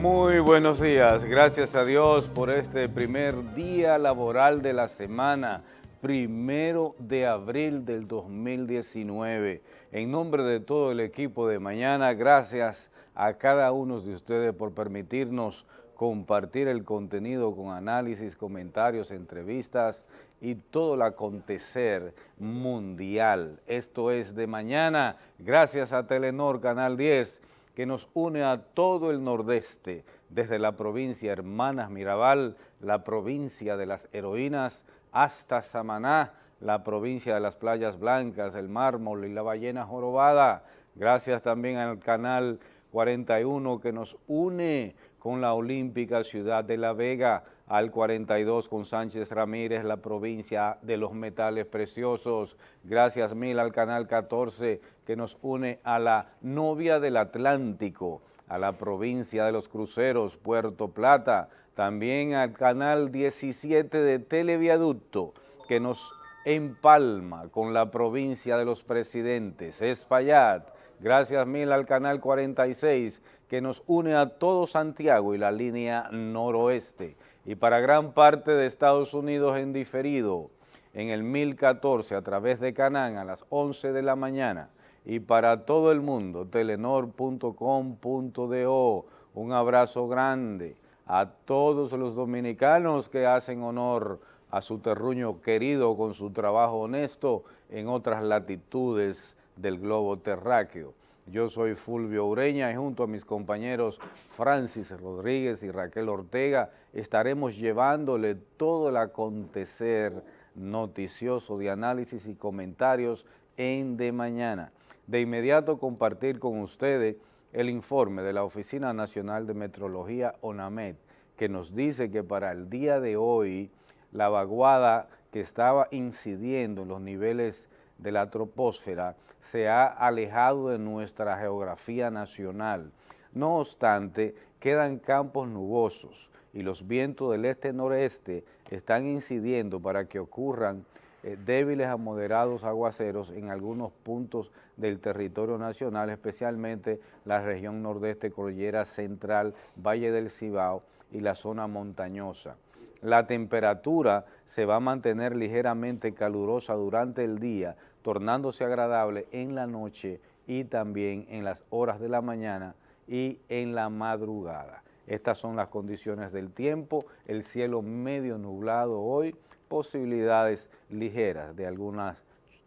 Muy buenos días, gracias a Dios por este primer día laboral de la semana, primero de abril del 2019. En nombre de todo el equipo de mañana, gracias a cada uno de ustedes por permitirnos compartir el contenido con análisis, comentarios, entrevistas y todo el acontecer mundial. Esto es de mañana, gracias a Telenor Canal 10, que nos une a todo el nordeste, desde la provincia Hermanas Mirabal, la provincia de las heroínas, hasta Samaná, la provincia de las playas blancas, el mármol y la ballena jorobada. Gracias también al canal 41 que nos une con la olímpica ciudad de La Vega, al 42 con Sánchez Ramírez, la provincia de los metales preciosos. Gracias mil al canal 14 que nos une a la novia del Atlántico, a la provincia de los cruceros, Puerto Plata, también al canal 17 de Televiaducto que nos empalma con la provincia de los presidentes, Espaillat. Gracias mil al canal 46 que nos une a todo Santiago y la línea noroeste y para gran parte de Estados Unidos en diferido en el 1014 a través de Canán a las 11 de la mañana y para todo el mundo, telenor.com.do. Un abrazo grande a todos los dominicanos que hacen honor a su terruño querido con su trabajo honesto en otras latitudes del globo terráqueo. Yo soy Fulvio Ureña y junto a mis compañeros Francis Rodríguez y Raquel Ortega estaremos llevándole todo el acontecer noticioso de análisis y comentarios en De Mañana. De inmediato compartir con ustedes el informe de la Oficina Nacional de Metrología ONAMED que nos dice que para el día de hoy la vaguada que estaba incidiendo en los niveles de la troposfera se ha alejado de nuestra geografía nacional. No obstante, quedan campos nubosos y los vientos del este-noreste están incidiendo para que ocurran eh, débiles a moderados aguaceros en algunos puntos del territorio nacional, especialmente la región nordeste, cordillera central, Valle del Cibao y la zona montañosa. La temperatura se va a mantener ligeramente calurosa durante el día, tornándose agradable en la noche y también en las horas de la mañana y en la madrugada. Estas son las condiciones del tiempo, el cielo medio nublado hoy, posibilidades ligeras de, algunas,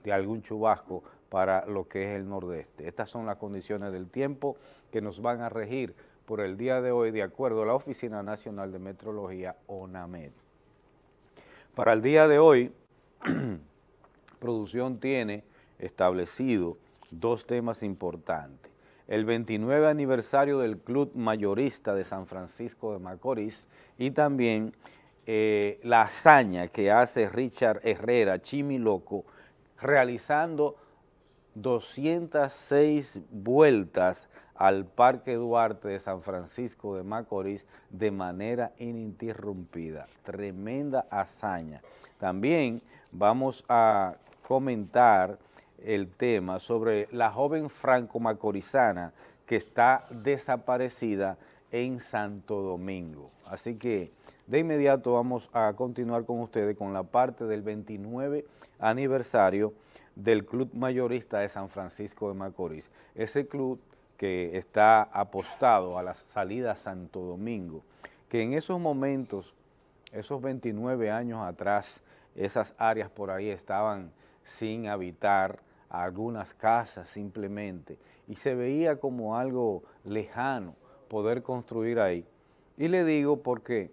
de algún chubasco para lo que es el nordeste. Estas son las condiciones del tiempo que nos van a regir por el día de hoy de acuerdo a la Oficina Nacional de Metrología, ONAMED. Para el día de hoy, producción tiene establecido dos temas importantes. El 29 aniversario del Club Mayorista de San Francisco de Macorís y también eh, la hazaña que hace Richard Herrera, Chimiloco, realizando 206 vueltas al Parque Duarte de San Francisco de Macorís de manera ininterrumpida. Tremenda hazaña. También vamos a comentar el tema sobre la joven franco-macorizana que está desaparecida en Santo Domingo. Así que de inmediato vamos a continuar con ustedes con la parte del 29 aniversario del Club Mayorista de San Francisco de Macorís. Ese club que está apostado a la salida Santo Domingo, que en esos momentos, esos 29 años atrás, esas áreas por ahí estaban sin habitar, algunas casas simplemente, y se veía como algo lejano poder construir ahí. Y le digo porque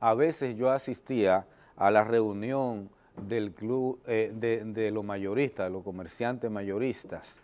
a veces yo asistía a la reunión del club eh, de, los mayoristas, de los comerciantes mayoristas,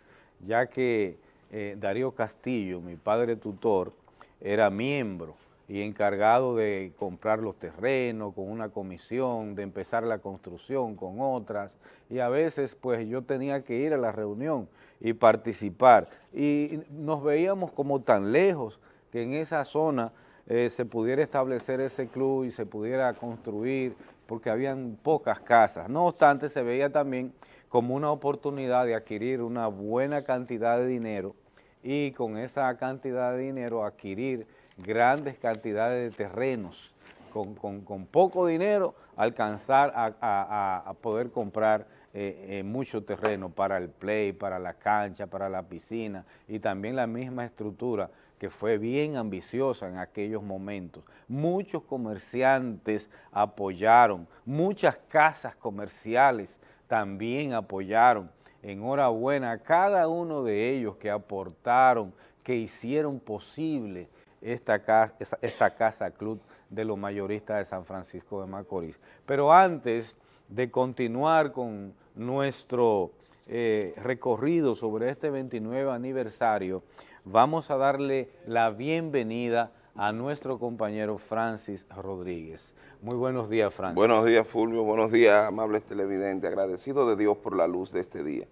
ya que eh, Darío Castillo, mi padre tutor, era miembro y encargado de comprar los terrenos con una comisión, de empezar la construcción con otras, y a veces pues yo tenía que ir a la reunión y participar, y nos veíamos como tan lejos que en esa zona eh, se pudiera establecer ese club y se pudiera construir, porque habían pocas casas. No obstante, se veía también como una oportunidad de adquirir una buena cantidad de dinero y con esa cantidad de dinero adquirir grandes cantidades de terrenos, con, poco dinero alcanzar a, poder comprar eh, eh, mucho terreno para el play, para la cancha, para la piscina y también la misma estructura que fue bien ambiciosa en aquellos momentos. Muchos comerciantes apoyaron, muchas casas comerciales también apoyaron. Enhorabuena a cada uno de ellos que aportaron, que hicieron posible esta casa, esta casa club de los mayoristas de San Francisco de Macorís. Pero antes de continuar con nuestro eh, recorrido sobre este 29 aniversario, vamos a darle la bienvenida a nuestro compañero Francis Rodríguez. Muy buenos días, Francis. Buenos días, Fulvio. Buenos días, amables televidentes. Agradecido de Dios por la luz de este día,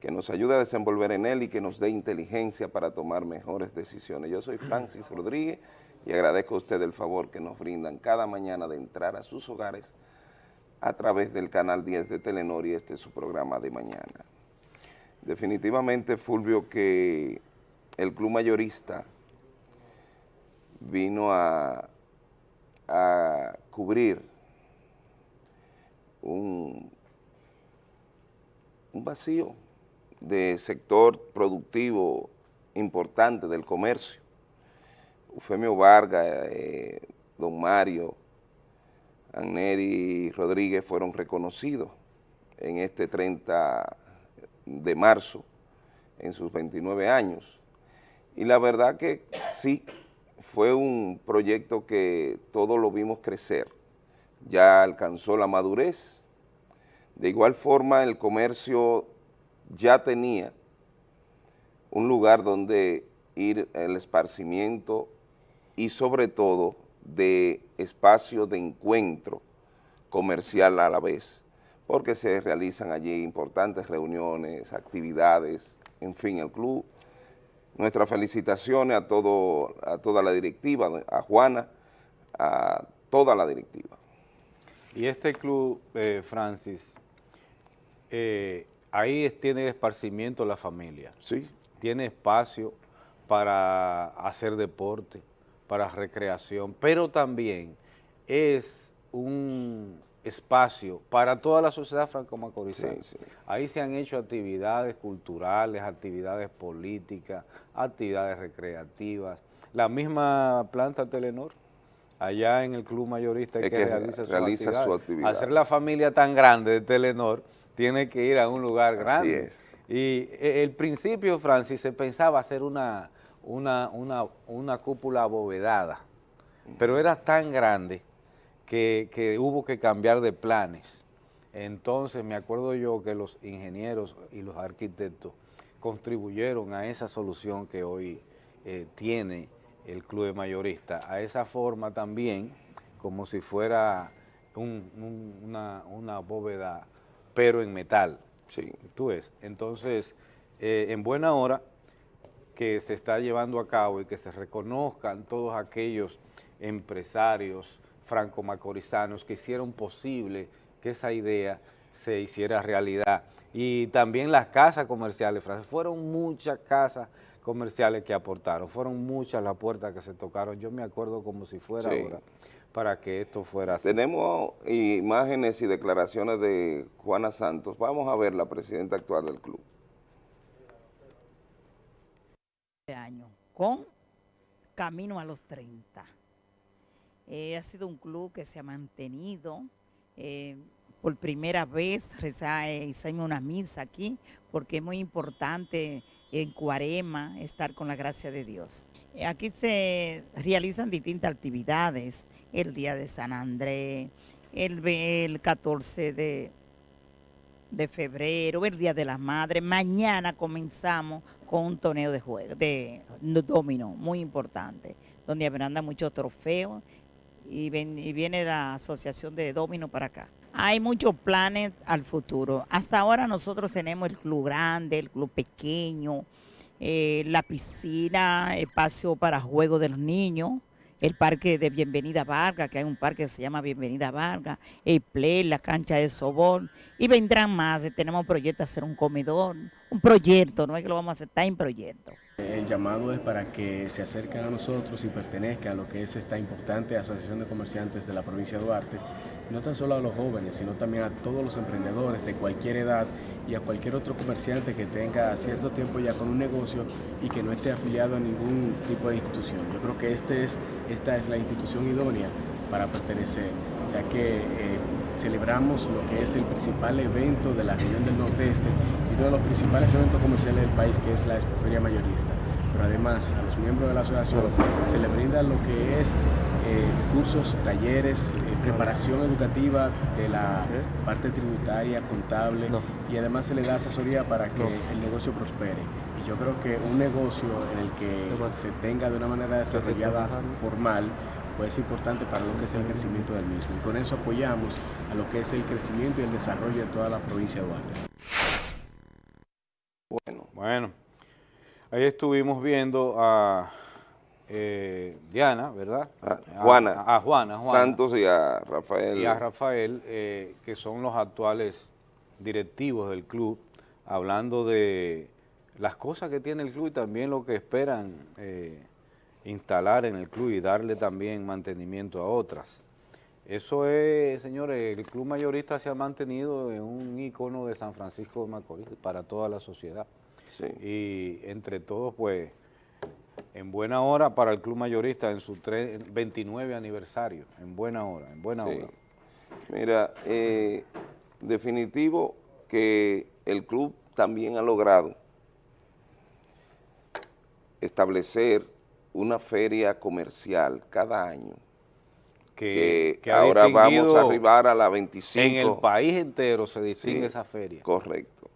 que nos ayude a desenvolver en él y que nos dé inteligencia para tomar mejores decisiones. Yo soy Francis Rodríguez y agradezco a usted el favor que nos brindan cada mañana de entrar a sus hogares a través del canal 10 de Telenor y este es su programa de mañana. Definitivamente, Fulvio, que el club mayorista vino a, cubrir un, un vacío de sector productivo importante del comercio. Eufemio Vargas, eh, don Mario, Anneri Rodríguez fueron reconocidos en este 30 de marzo, en sus 29 años. Y la verdad que sí, fue un proyecto que todos lo vimos crecer, ya alcanzó la madurez. De igual forma, el comercio ya tenía un lugar donde ir el esparcimiento y sobre todo de espacio de encuentro comercial a la vez, porque se realizan allí importantes reuniones, actividades, en fin, el club Nuestras felicitaciones a, todo, a toda la directiva, a Juana, a toda la directiva. Y este club, eh, Francis, eh, ahí tiene esparcimiento la familia. Sí. Tiene espacio para hacer deporte, para recreación, pero también es un espacio para toda la sociedad franco-macorizana. Ahí se han hecho actividades culturales, actividades políticas, actividades recreativas. La misma planta Telenor, allá en el club mayorista que, realiza, su, actividad. Hacer la familia tan grande de Telenor, tiene que ir a un lugar grande. es. Y eh, el principio, Francis, se pensaba hacer una, una, una, una cúpula abovedada, pero era tan grande que, hubo que cambiar de planes. Entonces me acuerdo yo que los ingenieros y los arquitectos contribuyeron a esa solución que hoy eh, tiene el club mayorista, a esa forma también, como si fuera una, bóveda, pero en metal. Sí. Tú ves. Entonces, eh, en buena hora que se está llevando a cabo y que se reconozcan todos aquellos empresarios, franco-macorizanos que hicieron posible que esa idea se hiciera realidad. Y también las casas comerciales, fueron muchas casas comerciales que aportaron, fueron muchas las puertas que se tocaron, yo me acuerdo como si fuera ahora, para que esto fuera así. Tenemos imágenes y declaraciones de Juana Santos, vamos a ver la presidenta actual del club. año, con camino a los 30. Eh, ha sido un club que se ha mantenido. Eh, por primera vez eh, hicimos una misa aquí, porque es muy importante en Cuarema estar con la gracia de Dios. Aquí se realizan distintas actividades, el Día de San Andrés, el, el 14 de, de febrero, el Día de las Madres. Mañana comenzamos con un torneo de juego, de domino, muy importante, donde habrán muchos trofeos y, viene la asociación de Domino para acá. Hay muchos planes al futuro. Hasta ahora nosotros tenemos el club grande, el club pequeño, eh, la piscina, espacio para juegos de los niños, el parque de Bienvenida Vargas, que hay un parque que se llama Bienvenida Vargas, el play, la cancha de sobón, y vendrán más. Tenemos proyecto de hacer un comedor, un proyecto, no es que lo vamos a hacer, está en proyecto. El llamado es para que se acerquen a nosotros y pertenezcan a lo que es esta importante Asociación de Comerciantes de la provincia de Duarte, no tan solo a los jóvenes, sino también a todos los emprendedores de cualquier edad y a cualquier otro comerciante que tenga cierto tiempo ya con un negocio y que no esté afiliado a ningún tipo de institución. Yo creo que este es, esta es la institución idónea para pertenecer, ya que eh, celebramos lo que es el principal evento de la región del Nordeste y uno de los principales eventos comerciales del país, que es la Expoferia Mayorista. Pero además, a los miembros de la asociación se les brinda lo que es eh, cursos, talleres, eh, preparación educativa de la parte tributaria, contable y además se le da asesoría para que el negocio prospere. Yo creo que un negocio en el que se tenga de una manera desarrollada formal, pues es importante para lo que es el crecimiento del mismo. Y con eso apoyamos a lo que es el crecimiento y el desarrollo de toda la provincia de Duarte. Bueno, bueno, ahí estuvimos viendo a eh, Diana, ¿verdad? A Juana. A, Juana, Santos y a Rafael. Y a Rafael, eh, que son los actuales directivos del club, hablando de las cosas que tiene el club y también lo que esperan eh, instalar en el club y darle también mantenimiento a otras. Eso es, señores, el club mayorista se ha mantenido en un icono de San Francisco de Macorís para toda la sociedad. Sí. Y entre todos, pues, en buena hora para el club mayorista en su 29 aniversario, en buena hora, en buena hora. Mira, eh, definitivo que el club también ha logrado establecer una feria comercial cada año. Que, ahora vamos a arribar a la 25. En el país entero se distingue esa feria. Correcto,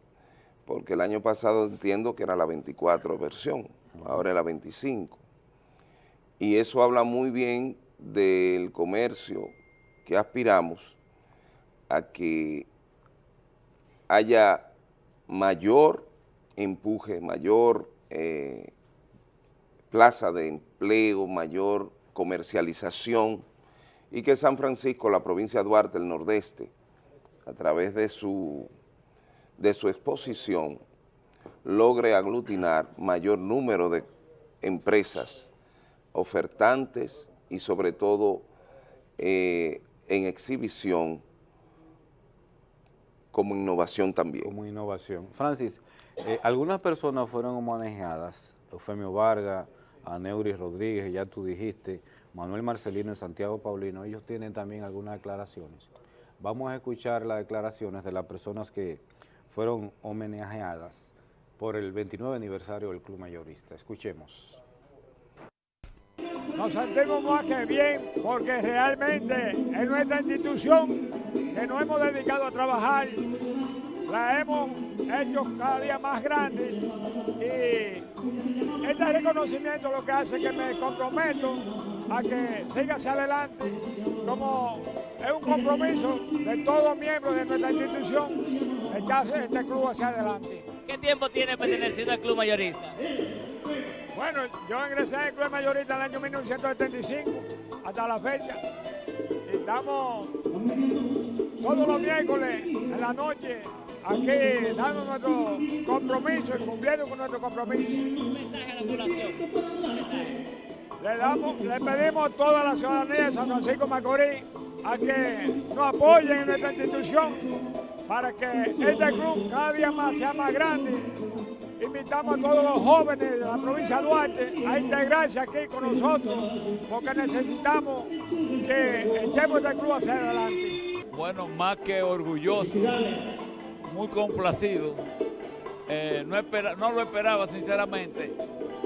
porque el año pasado entiendo que era la 24 versión ahora es la 25. Y eso habla muy bien del comercio que aspiramos a que haya mayor empuje, mayor eh, plaza de empleo, mayor comercialización y que San Francisco, la provincia de Duarte, el nordeste, a través de su, de su exposición, logre aglutinar mayor número de empresas ofertantes y sobre todo eh, en exhibición como innovación también. Como innovación. Francis, eh, algunas personas fueron manejadas, Eufemio Vargas, Aneuri Rodríguez, ya tú dijiste, Manuel Marcelino y Santiago Paulino, ellos tienen también algunas declaraciones. Vamos a escuchar las declaraciones de las personas que fueron homenajeadas por el 29 aniversario del Club Mayorista. Escuchemos. Nos sentimos más que bien porque realmente en nuestra institución que nos hemos dedicado a trabajar, la hemos hecho cada día más grande y este reconocimiento lo que hace que me comprometo a que siga hacia adelante como es un compromiso de todos miembros de nuestra institución echarse este club hacia adelante. ¿Qué tiempo tiene perteneciendo al club mayorista? Bueno, yo ingresé al club mayorista en el año 1975 hasta la fecha. estamos todos los miércoles en la noche aquí dando nuestro compromiso y cumpliendo con nuestro compromiso. Un mensaje a la población. Le, damos, le pedimos a toda la ciudadanía de San Francisco Macorís a que nos apoyen en nuestra institución para que este club cada día más sea más grande. Invitamos a todos los jóvenes de la provincia de Duarte a integrarse aquí con nosotros porque necesitamos que echemos este club hacia adelante. Bueno, más que orgulloso, muy complacido. Eh, no, no lo esperaba sinceramente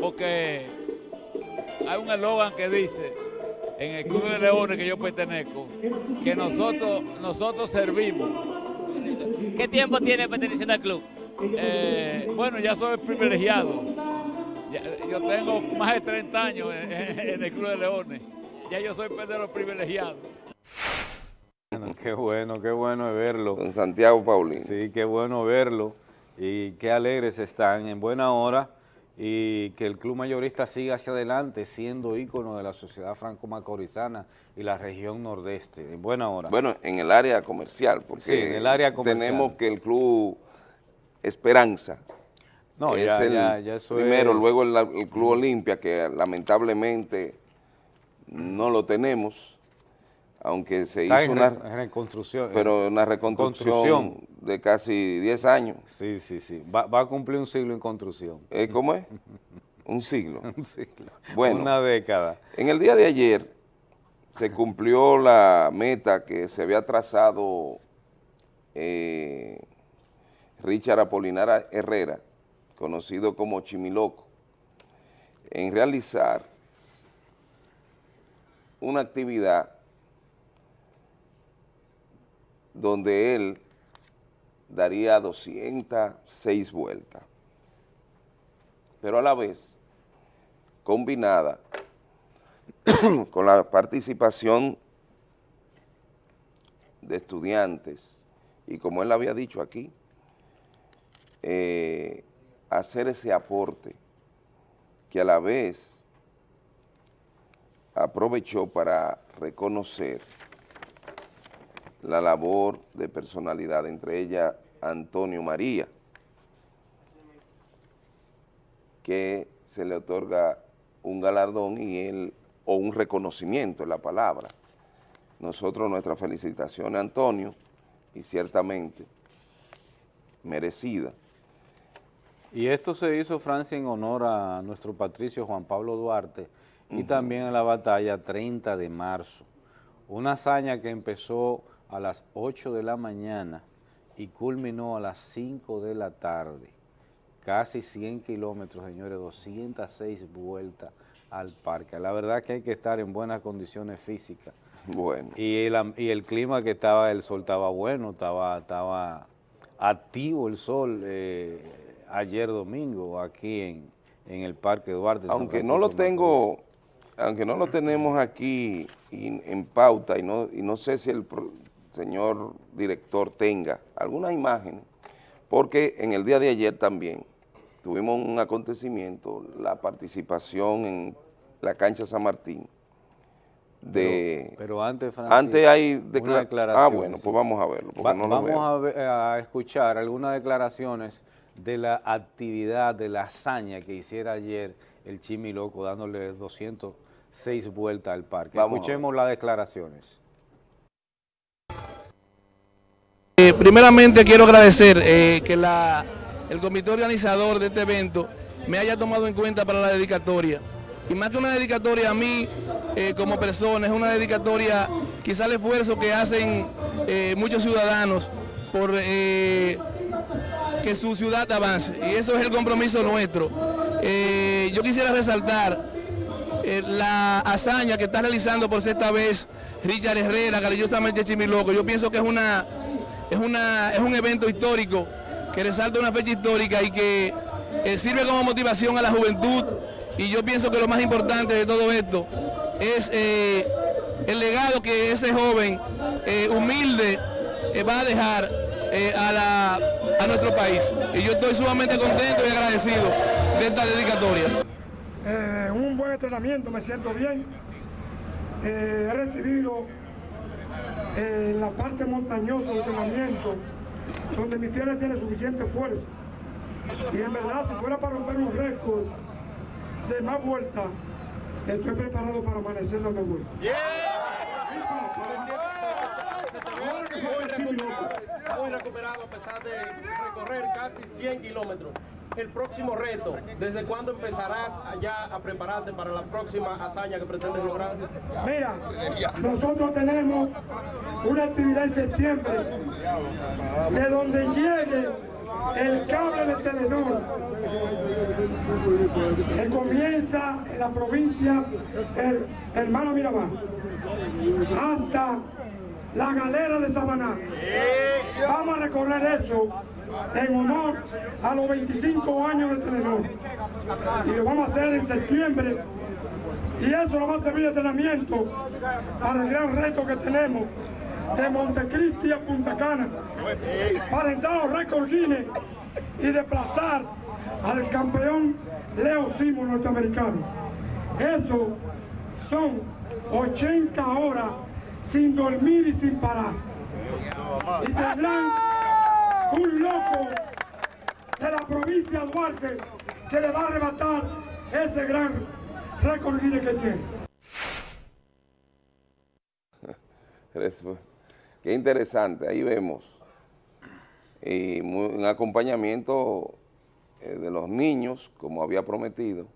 porque hay un eslogan que dice en el Club de Leones que yo pertenezco, que nosotros, nosotros servimos ¿Qué tiempo tiene perteneciendo al club? Eh, bueno, ya soy privilegiado. yo tengo más de 30 años en, el Club de Leones. Ya yo soy pedero privilegiado. Qué bueno, qué bueno verlo. Con Santiago Paulino. Sí, qué bueno verlo. Y qué alegres están en buena hora y que el club mayorista siga hacia adelante siendo ícono de la sociedad franco-macorizana y la región nordeste, en buena hora. Bueno, en el área comercial, porque en el área tenemos que el club Esperanza No, es ya- el ya- ya eso primero, es- luego el, el Club Olimpia, que lamentablemente no lo tenemos, aunque se Está hizo en, una, reconstrucción. pero una reconstrucción construcción. de casi 10 años. Sí, sí, sí. Va, va a cumplir un siglo en construcción. Eh, ¿Cómo es? Un siglo. Un siglo. Bueno. Una década. En el día de ayer se cumplió la meta que se había trazado eh, Richard Apolinar Herrera, conocido como Chimiloco, en realizar una actividad donde él daría 206 vueltas, pero a la vez combinada con la participación de estudiantes y como él había dicho aquí, eh, hacer ese aporte que a la vez aprovechó para reconocer la labor de personalidad, entre ellas Antonio María, que se le otorga un galardón y él, o un reconocimiento en la palabra. Nosotros nuestras felicitaciones a Antonio, y ciertamente merecida. Y esto se hizo, Francia, en honor a nuestro patricio Juan Pablo Duarte y también en la batalla 30 de marzo. Una hazaña que empezó a las 8 de la mañana y culminó a las 5 de la tarde. Casi 100 kilómetros, señores, 206 vueltas al parque. La verdad que hay que estar en buenas condiciones físicas. Bueno, Y el, y el clima que estaba, el sol estaba bueno, estaba, estaba activo el sol eh, ayer domingo aquí en, en el Parque Duarte. aunque no lo tengo, aunque no lo tenemos aquí in- en pauta y no, y no sé si el señor director tenga alguna imagen, porque en el día de ayer también tuvimos un acontecimiento, la participación en la cancha San Martín de... Pero, pero antes, Francis, antes hay una decla- declaración, Ah, bueno, pues vamos a verlo, Va- no vamos a, ver- a escuchar algunas declaraciones de la actividad, de la hazaña que hiciera ayer el Chimi Loco dándole 206 vueltas al parque. Vamos Escuchemos las declaraciones. Eh, primeramente quiero agradecer eh, que el comité organizador de este evento me haya tomado en cuenta para la dedicatoria. Y más que una dedicatoria a mí eh, como persona, es una dedicatoria quizá el esfuerzo que hacen muchos ciudadanos por que su ciudad avance. Y eso es el compromiso nuestro. Yo quisiera resaltar la hazaña que está realizando por sexta vez Richard Herrera, cariñosamente Chimiloco. Yo pienso que es una es una es un evento histórico que resalta una fecha histórica y que eh, sirve como motivación a la juventud. Y yo pienso que lo más importante de todo esto es eh, el legado que ese joven eh, humilde va a dejar a, la- a nuestro país. Y yo estoy sumamente contento y agradecido de esta dedicatoria. Un buen entrenamiento, me siento bien. He recibido eh, la parte montañosa del entrenamiento, donde mi pierna tiene suficiente fuerza. Y en verdad, si fuera para romper un récord de más vueltas, estoy preparado para amanecer dando vueltas. Muy recuperado a pesar de recorrer casi 100 kilómetros. El próximo reto, ¿desde cuándo empezarás ya a prepararte para la próxima hazaña que pretendes lograr? Mira, nosotros tenemos una actividad en septiembre de donde llegue el cable de Telenor que comienza en la provincia el hermano Mirabal hasta la galera de Sabaná. Vamos a recorrer eso en honor a los 25 años de Telenor y lo vamos a hacer en septiembre y eso nos va a servir de entrenamiento para el gran reto que tenemos de Montecristi a Punta Cana, para entrar a los récords Guinness y desplazar al campeón Leo Simo norteamericano. Eso son 80 horas sin dormir y sin parar. Y tendrán un loco de la provincia de Duarte que le va a arrebatar ese gran récord que tiene. Qué interesante, ahí vemos. Y un acompañamiento eh, de los niños, como había prometido.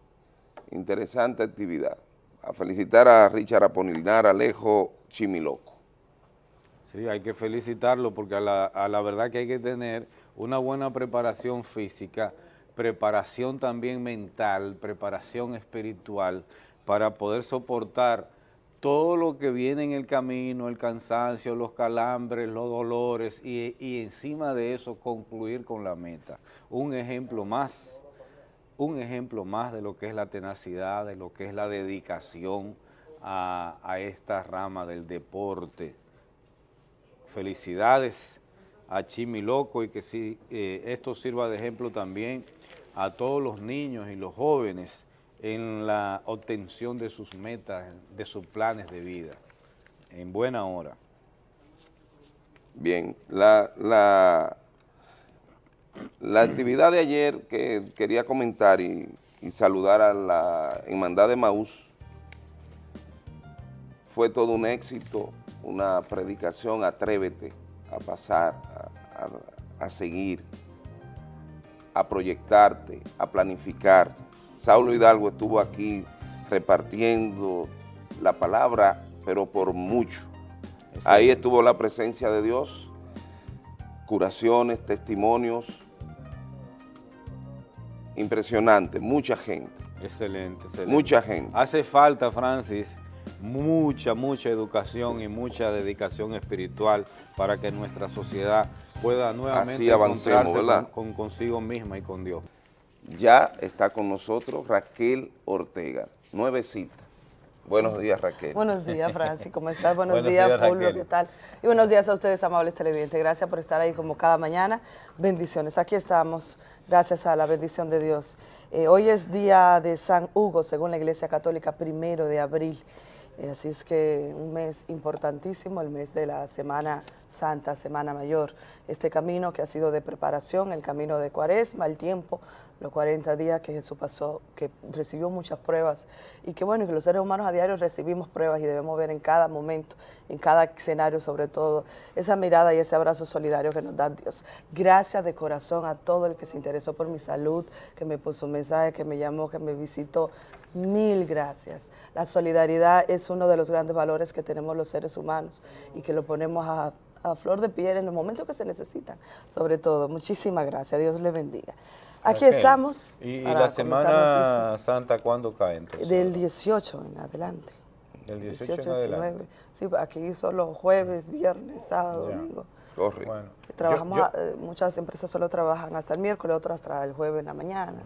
Interesante actividad. A felicitar a Richard Apolinar Alejo Chimiloco. Sí, hay que felicitarlo porque a la, verdad que hay que tener una buena preparación física, preparación también mental, preparación espiritual para poder soportar todo lo que viene en el camino, el cansancio, los calambres, los dolores y, encima de eso concluir con la meta. Un ejemplo más, un ejemplo más de lo que es la tenacidad, de lo que es la dedicación a, esta rama del deporte. Felicidades a Chimi Loco y que si eh, esto sirva de ejemplo también a todos los niños y los jóvenes en la obtención de sus metas, de sus planes de vida, en buena hora. Bien, la, la, la actividad de ayer que quería comentar y, saludar a la Hermandad de Maús fue todo un éxito, una predicación, atrévete a pasar, a seguir, a proyectarte, a planificar, Saulo Hidalgo estuvo aquí repartiendo la palabra, pero por mucho. Ahí estuvo la presencia de Dios, curaciones, testimonios, impresionante, mucha gente. Excelente, excelente. Mucha gente. Hace falta, Francis, mucha, mucha educación y mucha dedicación espiritual para que nuestra sociedad pueda nuevamente encontrarse con consigo misma y con Dios ya está con nosotros Raquel Ortega, nuevecita. Buenos días, Raquel. Buenos días, Francis, ¿cómo estás? Buenos, días, Fulvio, ¿qué tal? Y buenos días a ustedes, amables televidentes. Gracias por estar ahí como cada mañana. Bendiciones. Aquí estamos, gracias a la bendición de Dios. Eh, hoy es día de San Hugo, según la Iglesia Católica, primero de abril. Así es que un mes importantísimo, el mes de la Semana Santa, Semana Mayor. Este camino que ha sido de preparación, el camino de Cuaresma, el tiempo, los 40 días que Jesús pasó, que recibió muchas pruebas y que bueno, que los seres humanos a diario recibimos pruebas y debemos ver en cada momento, en cada escenario sobre todo, esa mirada y ese abrazo solidario que nos da Dios. Gracias de corazón a todo el que se interesó por mi salud, que me puso un mensaje, que me llamó, que me visitó. Mil gracias. La solidaridad es uno de los grandes valores que tenemos los seres humanos y que lo ponemos a, flor de piel en los momentos que se necesitan. Sobre todo, muchísimas gracias. Dios le bendiga. Aquí estamos. ¿Y, la Semana Santa cuándo cae entonces? Del 18 en adelante. Del 18, en adelante. Sí, aquí solo jueves, viernes, sábado, domingo. Corre. Bueno, trabajamos, eh, muchas empresas solo trabajan hasta el miércoles, otras hasta el jueves en la mañana.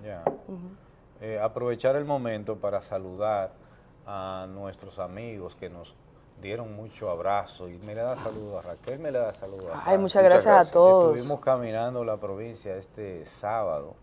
Eh, aprovechar el momento para saludar a nuestros amigos que nos dieron mucho abrazo y me le da saludos a Raquel, me le da saludos a Ay, muchas gracias, a todos. Estuvimos caminando la provincia este sábado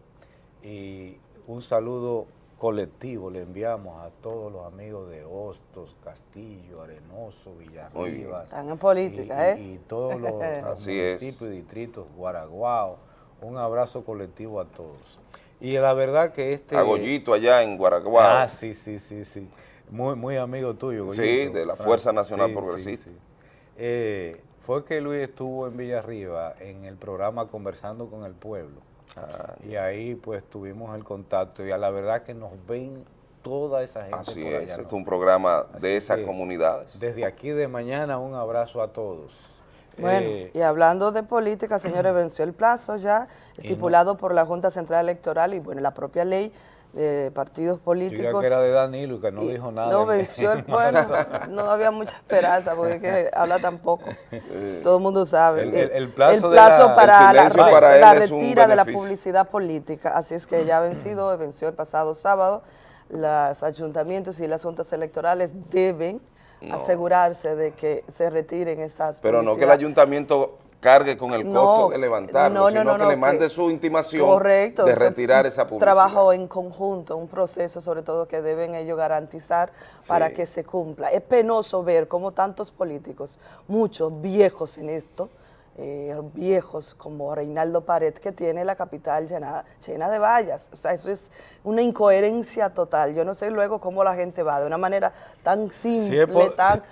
y un saludo colectivo le enviamos a todos los amigos de Hostos, Castillo, Arenoso, Villarribas. Están en política, ¿eh? Y todos los municipios y distritos, Guaraguao. Un abrazo colectivo a todos. Y la verdad que este... Agollito allá en Guaraguao. Ah, sí, sí, sí, sí. Muy, muy amigo tuyo, Goyito. Sí, de la Fuerza Nacional Progresista. Eh, fue que Luis estuvo en Villarriba en el programa Conversando con el Pueblo. Ah, y ahí pues tuvimos el contacto y a la verdad que nos ven toda esa gente Así es, es un programa de esas comunidades. Desde aquí de mañana un abrazo a todos. Bueno, eh, y hablando de política, señores, venció el plazo ya estipulado por la Junta Central Electoral y bueno, la propia ley de partidos políticos. que era de Danilo, que no dijo nada. No venció el bueno, no había mucha esperanza porque que habla tampoco. Todo el mundo sabe. El, plazo, para, la, la retira de la publicidad política. Así es que ya ha vencido, venció el pasado sábado. Los ayuntamientos y las juntas electorales deben asegurarse de que se retiren estas Pero no que el ayuntamiento cargue con el costo de levantarlo, sino que le mande su intimación de retirar esa publicidad. Trabajo en conjunto, un proceso sobre todo que deben ellos garantizar para que se cumpla. Es penoso ver cómo tantos políticos, muchos viejos en esto, eh, viejos como Reinaldo Pared, que tiene la capital llena, llena de vallas. O sea, eso es una incoherencia total. Yo no sé luego cómo la gente va de una manera tan simple, tan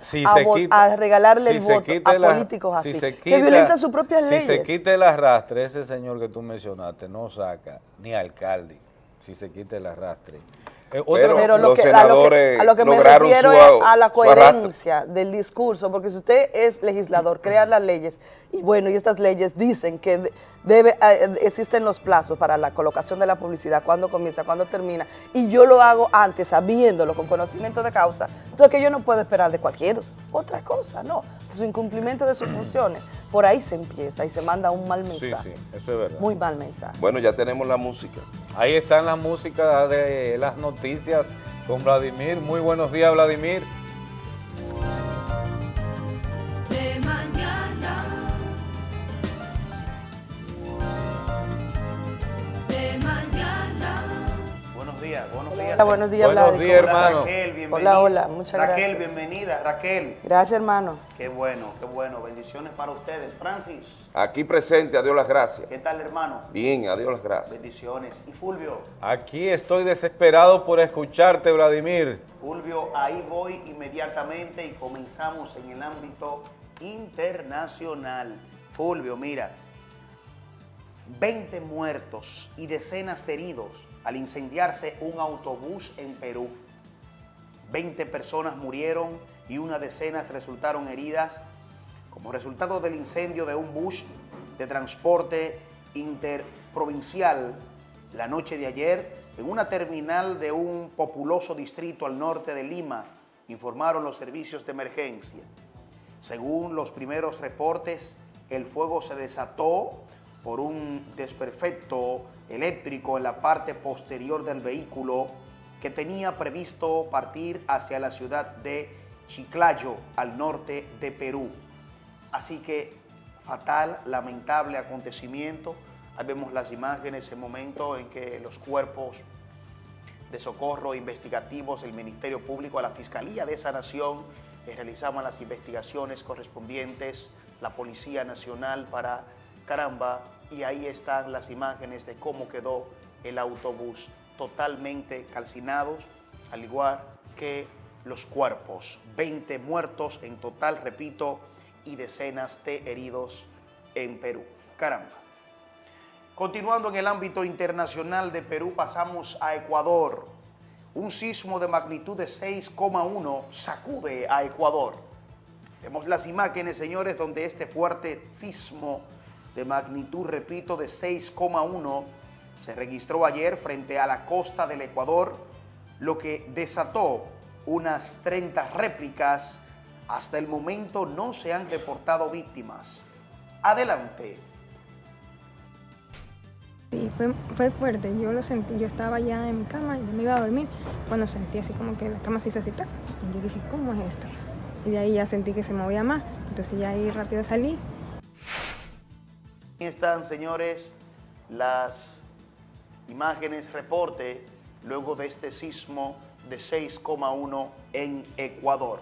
a, regalarle el voto a políticos así, que violentan sus propias leyes. Si se quite el arrastre, ese señor que tú mencionaste no saca ni alcalde, si se quite el arrastre. Eh, pero, lo que, a lo que, me refiero es a la coherencia del discurso, porque si usted es legislador, crea las leyes, y bueno, y estas leyes dicen que debe eh, existen los plazos para la colocación de la publicidad, cuándo comienza, cuándo termina, y yo lo hago antes, sabiéndolo, con conocimiento de causa, entonces que yo no puedo esperar de cualquier otra cosa, no, su incumplimiento de sus funciones, por ahí se empieza y se manda un mal mensaje. Sí, sí, eso es verdad. Muy mal mensaje. Bueno, ya tenemos la música. Ahí están las músicas de las noticias con Vladimir. Muy buenos días, Vladimir. Días, buenos días. Hola, buenos días, Buenos días, hermano. Raquel, bienvenida. Hola, hola, muchas gracias. gracias. Raquel, bienvenida. Raquel. Gracias, hermano. Qué bueno, qué bueno. Bendiciones para ustedes. Francis. Aquí presente, a Dios las gracias. ¿Qué tal, hermano? Bien, a Dios las gracias. Bendiciones. ¿Y Fulvio? Aquí estoy desesperado por escucharte, Vladimir. Fulvio, ahí voy inmediatamente y comenzamos en el ámbito internacional. Fulvio, mira, 20 muertos y decenas de heridos al incendiarse un autobús en Perú. 20 personas murieron y una decena resultaron heridas como resultado del incendio de un bus de transporte interprovincial la noche de ayer en una terminal de un populoso distrito al norte de Lima, informaron los servicios de emergencia. Según los primeros reportes, el fuego se desató por un desperfecto eléctrico en la parte posterior del vehículo que tenía previsto partir hacia la ciudad de Chiclayo, al norte de Perú. Así que fatal, lamentable acontecimiento. Ahí vemos las imágenes, el momento en que los cuerpos de socorro investigativos, el Ministerio Público, la Fiscalía de esa nación, eh, realizaban las investigaciones correspondientes, la Policía Nacional para caramba, y ahí están las imágenes de cómo quedó el autobús, totalmente calcinados, al igual que los cuerpos, 20 muertos en total, repito, y decenas de heridos en Perú. Caramba. Continuando en el ámbito internacional de Perú, pasamos a Ecuador. Un sismo de magnitud de 6,1 sacude a Ecuador. Vemos las imágenes, señores, donde este fuerte sismo de magnitud, repito, de 6,1 se registró ayer frente a la costa del Ecuador, lo que desató unas 30 réplicas. Hasta el momento no se han reportado víctimas. Adelante. Sí, fue, fue, fuerte, yo lo sentí, yo estaba ya en mi cama, y me iba a dormir, cuando sentí así como que la cama se hizo así, y yo dije, ¿cómo es esto? Y de ahí ya sentí que se movía más, entonces ya ahí rápido salí. Están, señores, las imágenes, reporte, luego de este sismo de 6,1 en Ecuador.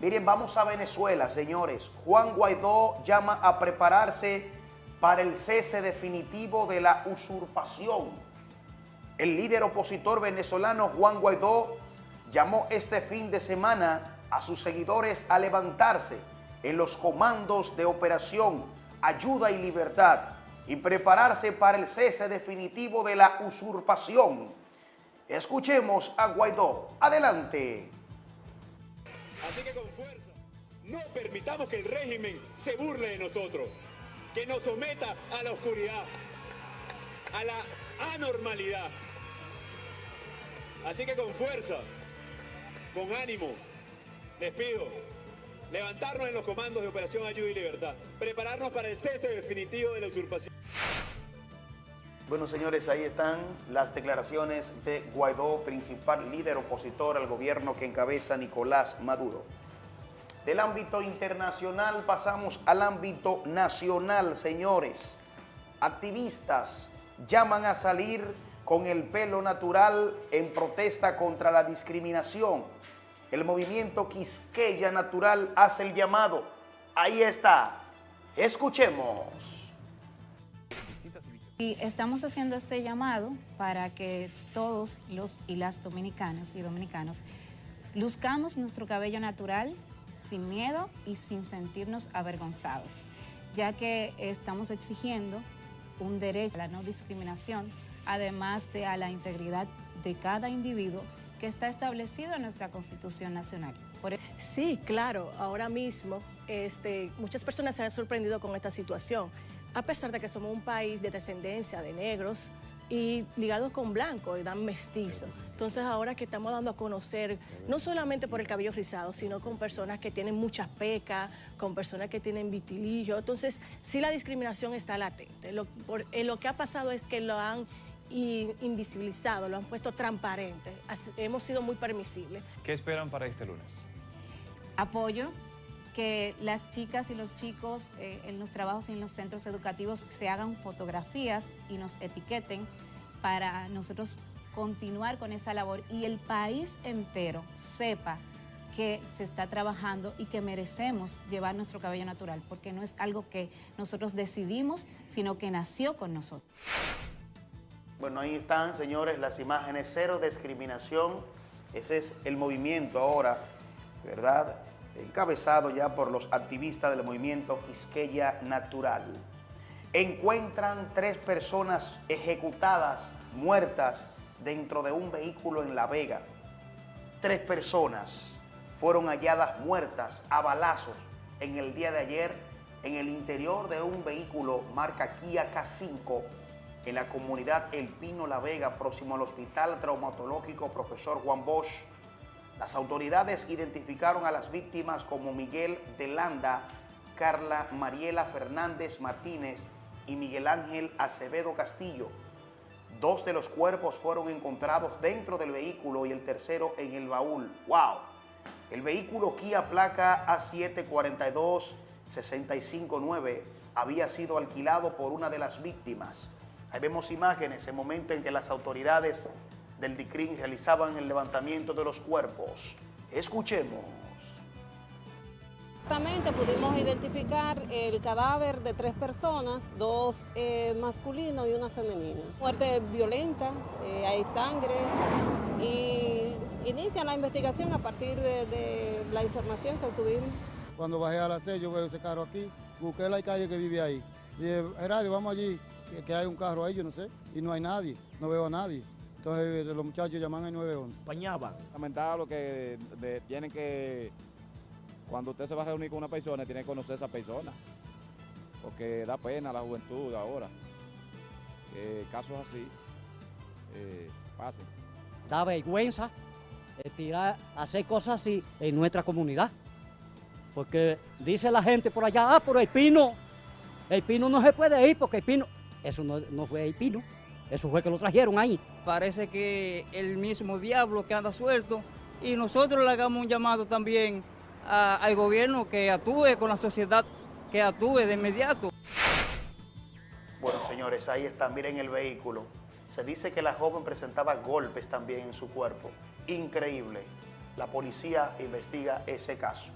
Miren, vamos a Venezuela, señores. Juan Guaidó llama a prepararse para el cese definitivo de la usurpación. El líder opositor venezolano Juan Guaidó llamó este fin de semana a sus seguidores a levantarse en los comandos de operación Ayuda y Libertad y prepararse para el cese definitivo de la usurpación. Escuchemos a Guaidó. Adelante. Así que con fuerza, no permitamos que el régimen se burle de nosotros que nos someta a la oscuridad, a la anormalidad. Así que con fuerza, con ánimo, les pido levantarnos en los comandos de Operación Ayuda y Libertad, prepararnos para el cese definitivo de la usurpación. Bueno, señores, ahí están las declaraciones de Guaidó, principal líder opositor al gobierno que encabeza Nicolás Maduro. Del ámbito internacional pasamos al ámbito nacional, señores. Activistas llaman a salir con el pelo natural en protesta contra la discriminación. El movimiento Quisqueya Natural hace el llamado. Ahí está. Escuchemos. Y estamos haciendo este llamado para que todos los y las dominicanas y dominicanos luzcamos nuestro cabello natural sin miedo y sin sentirnos avergonzados, ya que estamos exigiendo un derecho a la no discriminación, además de a la integridad de cada individuo que está establecido en nuestra Constitución Nacional. E- Sí, claro, ahora mismo este, muchas personas se han sorprendido con esta situación, a pesar de que somos un país de descendencia de negros y ligados con blancos y dan mestizo. Entonces ahora que estamos dando a conocer, no solamente por el cabello rizado, sino con personas que tienen muchas pecas, con personas que tienen vitiligio. Entonces sí la discriminación está latente. Lo que ha pasado es que lo han invisibilizado, lo han puesto transparente. Así- hemos sido muy permisibles. ¿Qué esperan para este lunes? apoyo que las chicas y los chicos eh, en los trabajos y en los centros educativos se hagan fotografías y nos etiqueten para nosotros continuar con esa labor y el país entero sepa que se está trabajando y que merecemos llevar nuestro cabello natural, porque no es algo que nosotros decidimos, sino que nació con nosotros. Bueno, ahí están, señores, las imágenes, cero discriminación. Ese es el movimiento ahora, ¿verdad? Encabezado ya por los activistas del movimiento Quisqueya Natural. Encuentran tres personas ejecutadas, muertas, dentro de un vehículo en La Vega. Tres personas fueron halladas muertas a balazos en el día de ayer en el interior de un vehículo marca Kia K5 en la comunidad El Pino La Vega, próximo al Hospital Traumatológico Profesor Juan Bosch. Las autoridades identificaron a las víctimas como Miguel de Landa, Carla Mariela Fernández Martínez y Miguel Ángel Acevedo Castillo. Dos de los cuerpos fueron encontrados dentro del vehículo y el tercero en el baúl. ¡Wow! El vehículo Kia placa A742-659 había sido alquilado por una de las víctimas. Ahí vemos imágenes, el momento en que las autoridades del DICRIN realizaban el levantamiento de los cuerpos. Escuchemos. Exactamente, pudimos identificar el cadáver de tres personas, dos eh, masculinos y una femenina. Muerte violenta, eh, hay sangre y inicia la investigación a partir de, de la información que obtuvimos. Cuando bajé a las seis, yo veo ese carro aquí, busqué la calle que vive ahí. Dije, Gerardo, vamos allí, que, que hay un carro ahí, yo no sé, y no hay nadie, no veo a nadie. Entonces los muchachos llaman al 911. Bañaban. Lamentable que de- tienen que, cuando usted se va a reunir con una persona, tiene que conocer a esa persona. Porque da pena a la juventud ahora. Que casos así eh, pasen. da vergüenza eh, tirar, hacer cosas así en nuestra comunidad. Porque dice la gente por allá, ah, pero el pino, el pino no se puede ir porque el pino, eso no, no fue el pino, eso fue que lo trajeron ahí. Parece que el mismo diablo que anda suelto y nosotros le hagamos un llamado también a- al gobierno que actúe con la sociedad, que actúe de inmediato. Bueno, señores, ahí está, miren el vehículo. Se dice que la joven presentaba golpes también en su cuerpo. Increíble. La policía investiga ese caso.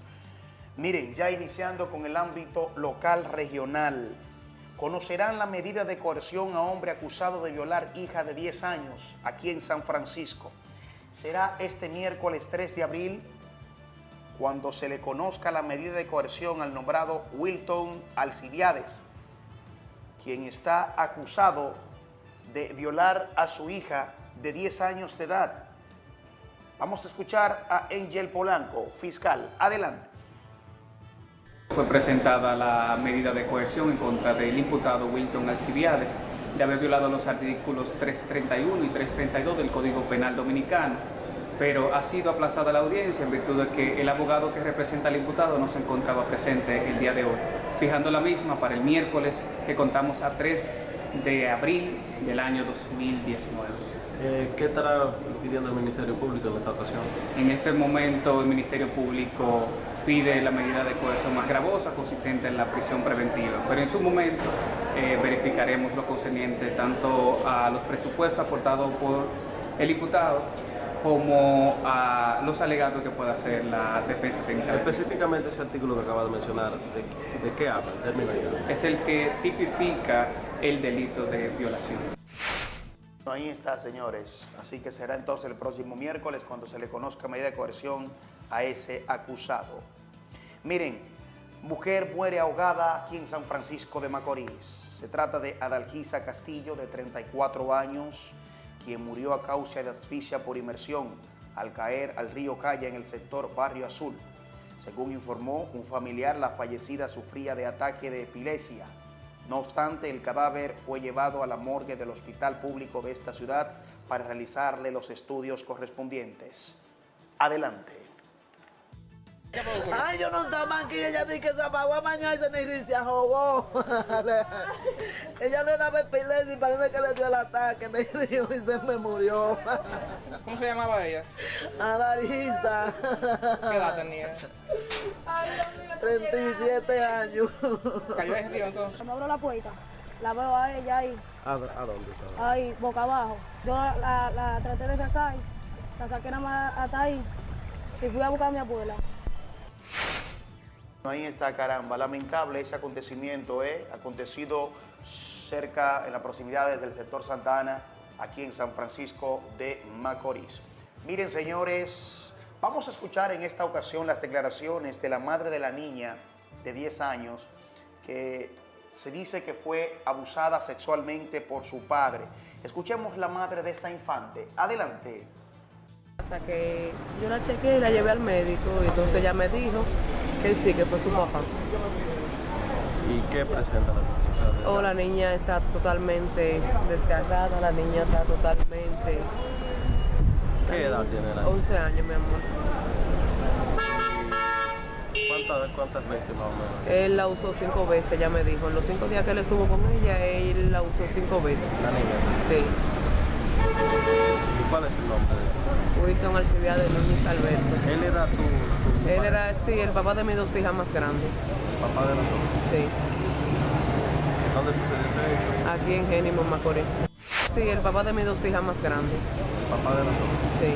Miren, ya iniciando con el ámbito local regional, conocerán la medida de coerción a hombre acusado de violar hija de 10 años aquí en San Francisco. Será este miércoles 3 de abril cuando se le conozca la medida de coerción al nombrado Wilton Alcibiades, quien está acusado de violar a su hija de 10 años de edad. Vamos a escuchar a Angel Polanco, fiscal. Adelante. Fue presentada la medida de coerción en contra del imputado Wilton Alcibiades de haber violado los artículos 331 y 332 del Código Penal Dominicano, pero ha sido aplazada la audiencia en virtud de que el abogado que representa al imputado no se encontraba presente el día de hoy, fijando la misma para el miércoles que contamos a 3 de abril del año 2019. Eh, ¿Qué estará pidiendo el Ministerio Público en esta ocasión? En este momento el Ministerio Público pide la medida de coerción más gravosa consistente en la prisión preventiva, pero en su momento eh, verificaremos lo concerniente tanto a los presupuestos aportados por el imputado como a los alegatos que pueda hacer la defensa técnica. Específicamente ese artículo que acaba de mencionar, ¿de, de qué habla? Es el que tipifica el delito de violación. Ahí está, señores. Así que será entonces el próximo miércoles cuando se le conozca medida de coerción a ese acusado. Miren, mujer muere ahogada aquí en San Francisco de Macorís. Se trata de Adalgisa Castillo, de 34 años, quien murió a causa de asfixia por inmersión al caer al río Calla en el sector Barrio Azul. Según informó un familiar, la fallecida sufría de ataque de epilepsia. No obstante, el cadáver fue llevado a la morgue del hospital público de esta ciudad para realizarle los estudios correspondientes. Adelante. Ay, yo no estaba aquí, ella dice que se apagó a mañana y se ni se ahogó. ella le daba epilepsia y parece que le dio el ataque, me dijo y se me murió. ¿Cómo se llamaba ella? Adarisa. ¿Qué edad tenía? 37 años. ¿Cayó en río entonces? Me abro la puerta, la veo a ella ahí, ¿A, a dónde estaba? ahí, boca abajo. Yo la, la- la traté de sacar, la saqué nada más hasta ahí y fui a buscar a mi abuela. Ahí está, caramba. Lamentable ese acontecimiento, ¿eh? Acontecido cerca, en las proximidades del sector Santa Ana, aquí en San Francisco de Macorís. Miren, señores, vamos a escuchar en esta ocasión las declaraciones de la madre de la niña de 10 años que se dice que fue abusada sexualmente por su padre. Escuchemos la madre de esta infante. Adelante. Hasta que yo la chequeé y la llevé al médico y entonces ella me dijo que sí, que fue su papá. ¿Y qué presenta la noticia? O la niña está totalmente desgarrada, la niña está totalmente... ¿Qué edad tiene la niña? 11 años, mi amor. ¿Cuántas, ¿Cuántas veces más o menos? Él la usó cinco veces, ella me dijo. En los cinco días que él estuvo con ella, él la usó cinco veces. La niña. Sí. ¿Y cuál es el nombre de él? Wilton Alcibiades Núñez Alberto. Él era tu, tu Él padre, era, sí, el papá de mis dos hijas más grandes. papá de los dos. Sí. ¿Dónde sucedió ese hecho? Aquí en Génimo, Macorís. Sí, el papá de mis dos hijas más grandes. Papá de los dos. Sí.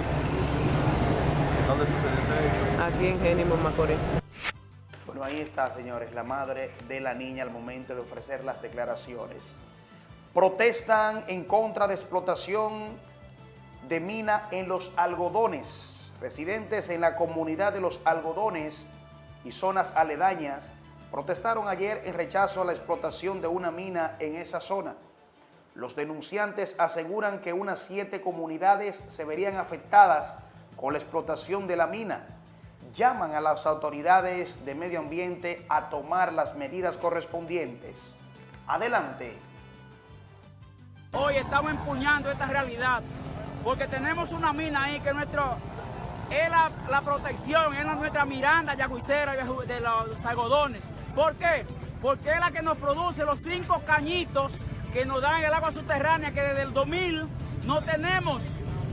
¿Dónde sucedió ese hecho? Aquí en Génimo, Macorís. Bueno, ahí está, señores, la madre de la niña al momento de ofrecer las declaraciones. Protestan en contra de explotación de mina en los algodones. Residentes en la comunidad de los algodones y zonas aledañas protestaron ayer en rechazo a la explotación de una mina en esa zona. Los denunciantes aseguran que unas siete comunidades se verían afectadas con la explotación de la mina. Llaman a las autoridades de medio ambiente a tomar las medidas correspondientes. Adelante. Hoy estamos empuñando esta realidad porque tenemos una mina ahí que nuestro, es la, protección, es nuestra miranda yaguicera de los algodones. ¿Por qué? Porque es la que nos produce los cinco cañitos que nos dan el agua subterránea que desde el 2000 no tenemos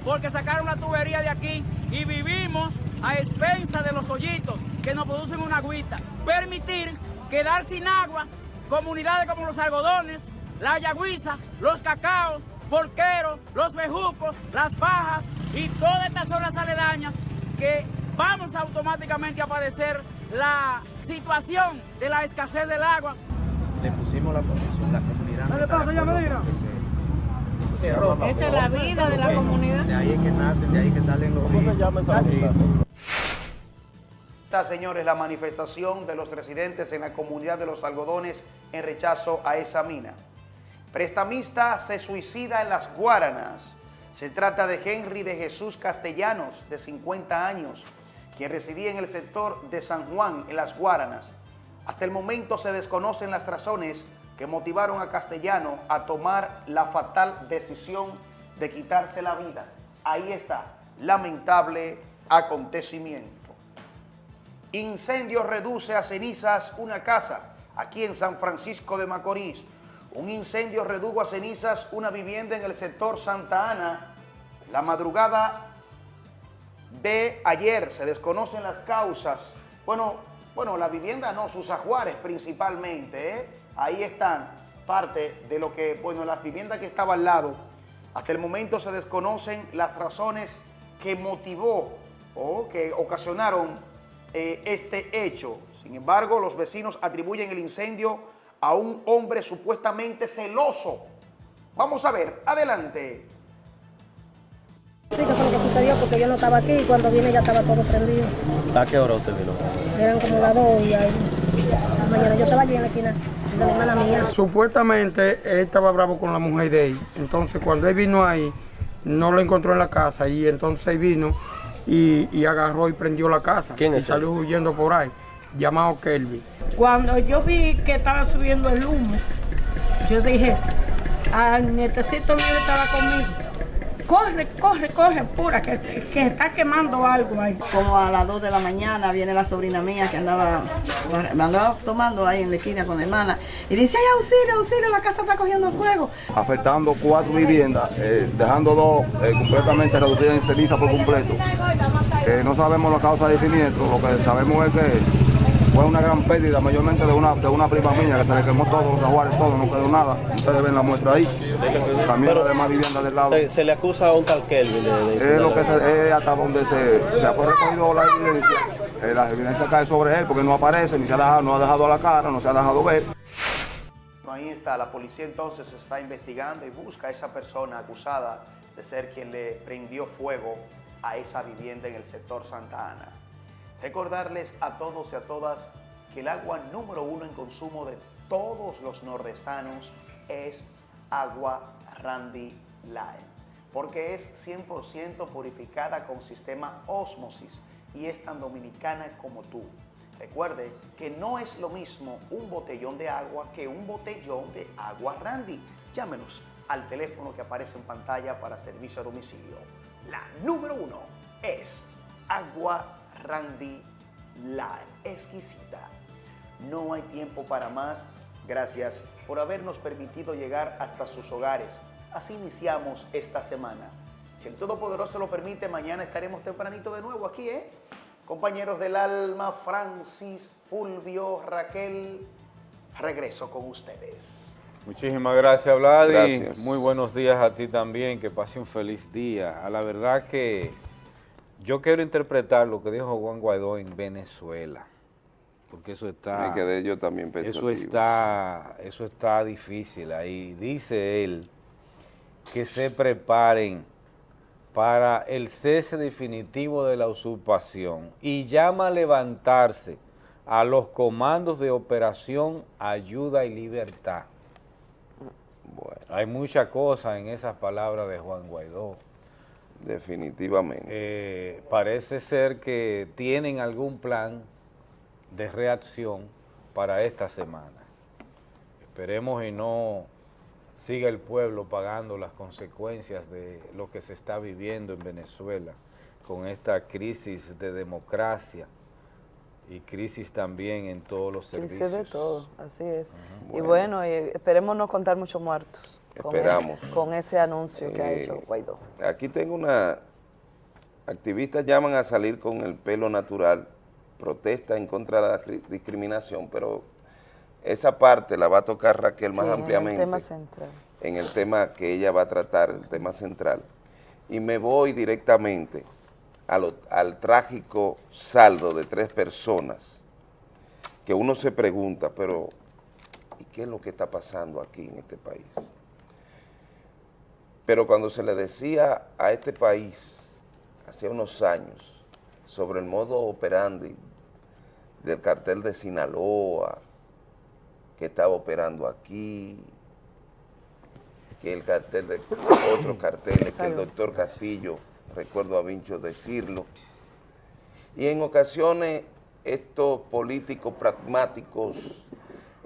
porque sacaron la tubería de aquí y vivimos a expensa de los hoyitos que nos producen una agüita. Permitir quedar sin agua comunidades como los algodones, la yagüiza, los cacaos, porqueros, los bejucos, las pajas y todas estas zonas aledañas que vamos automáticamente a padecer la situación de la escasez del agua. le pusimos la posición, la comunidad. Dale, ya me diga. se- se. Esa es la vida de la comunidad. De ahí es que nacen, de ahí que salen los ríos. Así. Esta, señores, la manifestación de los residentes en la comunidad de los algodones en rechazo a esa mina. Prestamista se suicida en las Guaranas. Se trata de Henry de Jesús Castellanos, de 50 años, quien residía en el sector de San Juan, en las Guaranas. Hasta el momento se desconocen las razones que motivaron a Castellano a tomar la fatal decisión de quitarse la vida. Ahí está, lamentable acontecimiento. Incendio reduce a cenizas una casa aquí en San Francisco de Macorís. Un incendio redujo a cenizas una vivienda en el sector Santa Ana. La madrugada de ayer se desconocen las causas. Bueno, bueno, la vivienda no, sus ajuares principalmente. ¿eh? Ahí están parte de lo que, bueno, las viviendas que estaban al lado Hasta el momento se desconocen las razones que motivó o que ocasionaron eh, este hecho. Sin embargo, los vecinos atribuyen el incendio a un hombre supuestamente celoso. Vamos a ver, adelante. Sí, que fue lo que sucedió porque yo no estaba aquí y cuando vine ya estaba todo prendido. ¿A qué hora usted vino? Eran como las dos y ahí. La mañana yo estaba allí en la esquina de la hermana mía. Supuestamente él estaba bravo con la mujer de él. Entonces cuando él vino ahí, no lo encontró en la casa y entonces él vino y, y agarró y prendió la casa. ¿Quién y es salió huyendo por ahí, llamado Kelvin. Cuando yo vi que estaba subiendo el humo, yo dije, al nietecito mío estaba conmigo, corre, corre, corre, pura, que, que está quemando algo ahí. Como a las 2 de la mañana viene la sobrina mía que andaba, andaba tomando ahí en la esquina con la hermana y dice, ay, auxilio, auxilio, la casa está cogiendo fuego. afectando cuatro viviendas, eh, dejando dos eh, completamente reducidas en ceniza por completo. Eh, no sabemos la causa del siniestro, lo que sabemos es que fue una gran pérdida, mayormente de una, de una prima mía que se le quemó todo, los aguares, todo, no quedó nada. Ustedes ven la muestra ahí. También Pero las demás viviendas del lado. Se, se le acusa a un tal Kelvin de, de Es lo que se, es hasta donde se, se ha recogido la evidencia. Eh, la evidencia cae sobre él porque no aparece, ni se ha dejado, no ha dejado la cara, no se ha dejado ver. Ahí está, la policía entonces está investigando y busca a esa persona acusada de ser quien le prendió fuego a esa vivienda en el sector Santa Ana. Recordarles a todos y a todas que el agua número uno en consumo de todos los nordestanos es agua Randy Lime, porque es 100% purificada con sistema osmosis y es tan dominicana como tú. Recuerde que no es lo mismo un botellón de agua que un botellón de agua Randy. Llámenos al teléfono que aparece en pantalla para servicio a domicilio. La número uno es agua Randy Lime, exquisita. No hay tiempo para más. Gracias por habernos permitido llegar hasta sus hogares. Así iniciamos esta semana. Si el Todopoderoso lo permite, mañana estaremos tempranito de nuevo aquí, ¿eh? Compañeros del alma, Francis, Fulvio, Raquel, regreso con ustedes. Muchísimas gracias, Vladi. Gracias. Muy buenos días a ti también, que pase un feliz día. A la verdad que yo quiero interpretar lo que dijo Juan Guaidó en Venezuela, porque eso está... Me quedé yo también Eso está, eso está difícil ahí. Dice él que se preparen para el cese definitivo de la usurpación y llama a levantarse a los comandos de operación Ayuda y Libertad. Hay muchas cosas en esas palabras de Juan Guaidó. Definitivamente. Eh, parece ser que tienen algún plan de reacción para esta semana. Esperemos y no siga el pueblo pagando las consecuencias de lo que se está viviendo en Venezuela con esta crisis de democracia y crisis también en todos los Crisis servicios. de todo, así es. Y Bueno. bueno, y esperemos no contar muchos muertos con Esperamos. ese, con ese anuncio que ha Eh, hecho Guaidó. Aquí tengo una... Activistas llaman a salir con el pelo natural, protesta en contra de la cri- discriminación, pero esa parte la va a tocar Raquel más Sí, en el ampliamente. tema central. en el tema que ella va a tratar, el tema central. Y me voy directamente a lo- al trágico saldo de tres personas que uno se pregunta, pero ¿y qué es lo que está pasando aquí en este país? Pero cuando se le decía a este país, hace unos años, sobre el modo operandi del cartel de Sinaloa, que estaba operando aquí, que el cartel de otros carteles, que el doctor Castillo, recuerdo a Vincho decirlo, y en ocasiones estos políticos pragmáticos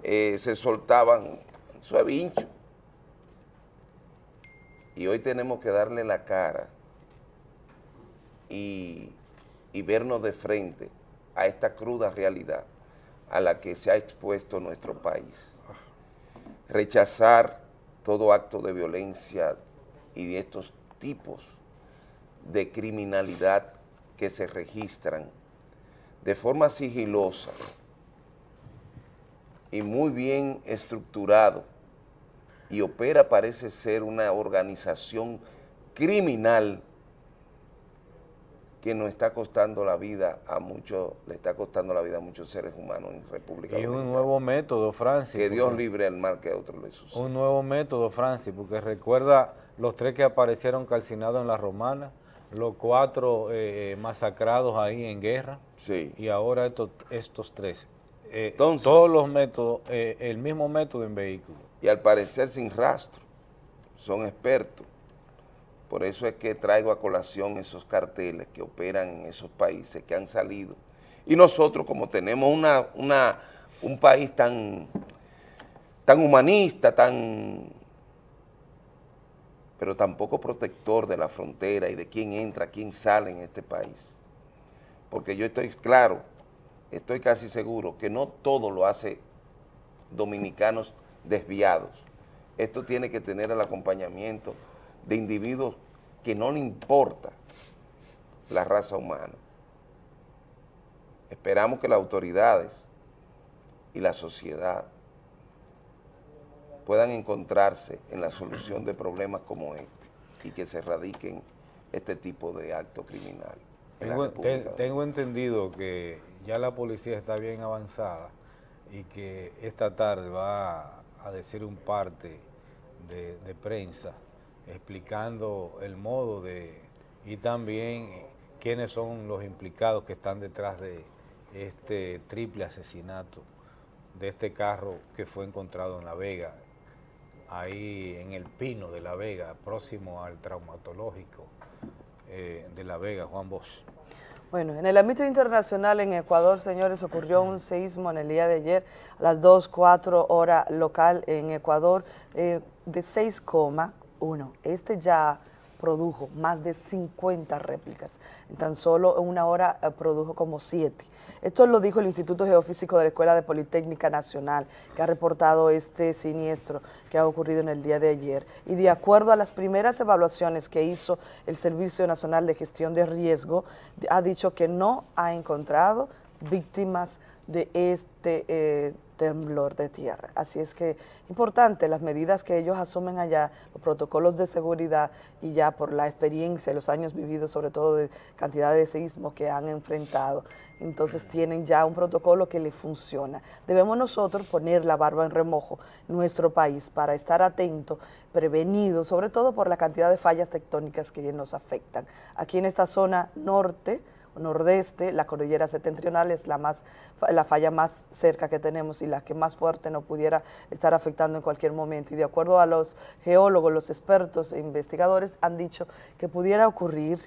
eh, se soltaban, eso es Vincho, y hoy tenemos que darle la cara y, y vernos de frente a esta cruda realidad a la que se ha expuesto nuestro país. Rechazar todo acto de violencia y de estos tipos de criminalidad que se registran de forma sigilosa y muy bien estructurado y opera parece ser una organización criminal que nos está costando la vida a muchos, le está costando la vida a muchos seres humanos en República Y Dominicana. un nuevo método, Francis. Que Dios libre al mal que a otro le suceda. Un nuevo método, Francis, porque recuerda los tres que aparecieron calcinados en la romana, los cuatro eh, eh, masacrados ahí en guerra, sí. y ahora estos, estos tres. Eh, Entonces- todos los métodos, eh, el mismo método en vehículos. Y al parecer sin rastro, son expertos. Por eso es que traigo a colación esos carteles que operan en esos países que han salido. Y nosotros, como tenemos una, una, un país tan, tan humanista, tan pero tampoco protector de la frontera y de quién entra, quién sale en este país. Porque yo estoy claro, estoy casi seguro que no todo lo hace dominicanos desviados. Esto tiene que tener el acompañamiento de individuos que no le importa la raza humana. Esperamos que las autoridades y la sociedad puedan encontrarse en la solución de problemas como este y que se erradiquen este tipo de actos criminales. Tengo, te- tengo entendido que ya la policía está bien avanzada y que esta tarde va a decir un parte de, prensa explicando el modo de y también quiénes son los implicados que están detrás de este triple asesinato de este carro que fue encontrado en La Vega, ahí en el Pino de La Vega, próximo al traumatológico eh, de La Vega, Juan Bosch. Bueno, en el ámbito internacional en Ecuador, señores, ocurrió un seísmo en el día de ayer a las 2, 4 hora local en Ecuador eh, de 6,1. Este ya produjo más de 50 réplicas. En tan solo una hora eh, produjo como 7. Esto lo dijo el Instituto Geofísico de la Escuela de Politécnica Nacional, que ha reportado este siniestro que ha ocurrido en el día de ayer. Y de acuerdo a las primeras evaluaciones que hizo el Servicio Nacional de Gestión de Riesgo, ha dicho que no ha encontrado víctimas de este eh, temblor de tierra. Así es que importante las medidas que ellos asumen allá, los protocolos de seguridad y ya por la experiencia, los años vividos, sobre todo de cantidad de sismos que han enfrentado, entonces tienen ya un protocolo que le funciona. Debemos nosotros poner la barba en remojo nuestro país para estar atentos, prevenidos, sobre todo por la cantidad de fallas tectónicas que nos afectan. Aquí en esta zona norte, nordeste, la cordillera septentrional es la más la falla más cerca que tenemos y la que más fuerte nos pudiera estar afectando en cualquier momento. Y de acuerdo a los geólogos, los expertos e investigadores han dicho que pudiera ocurrir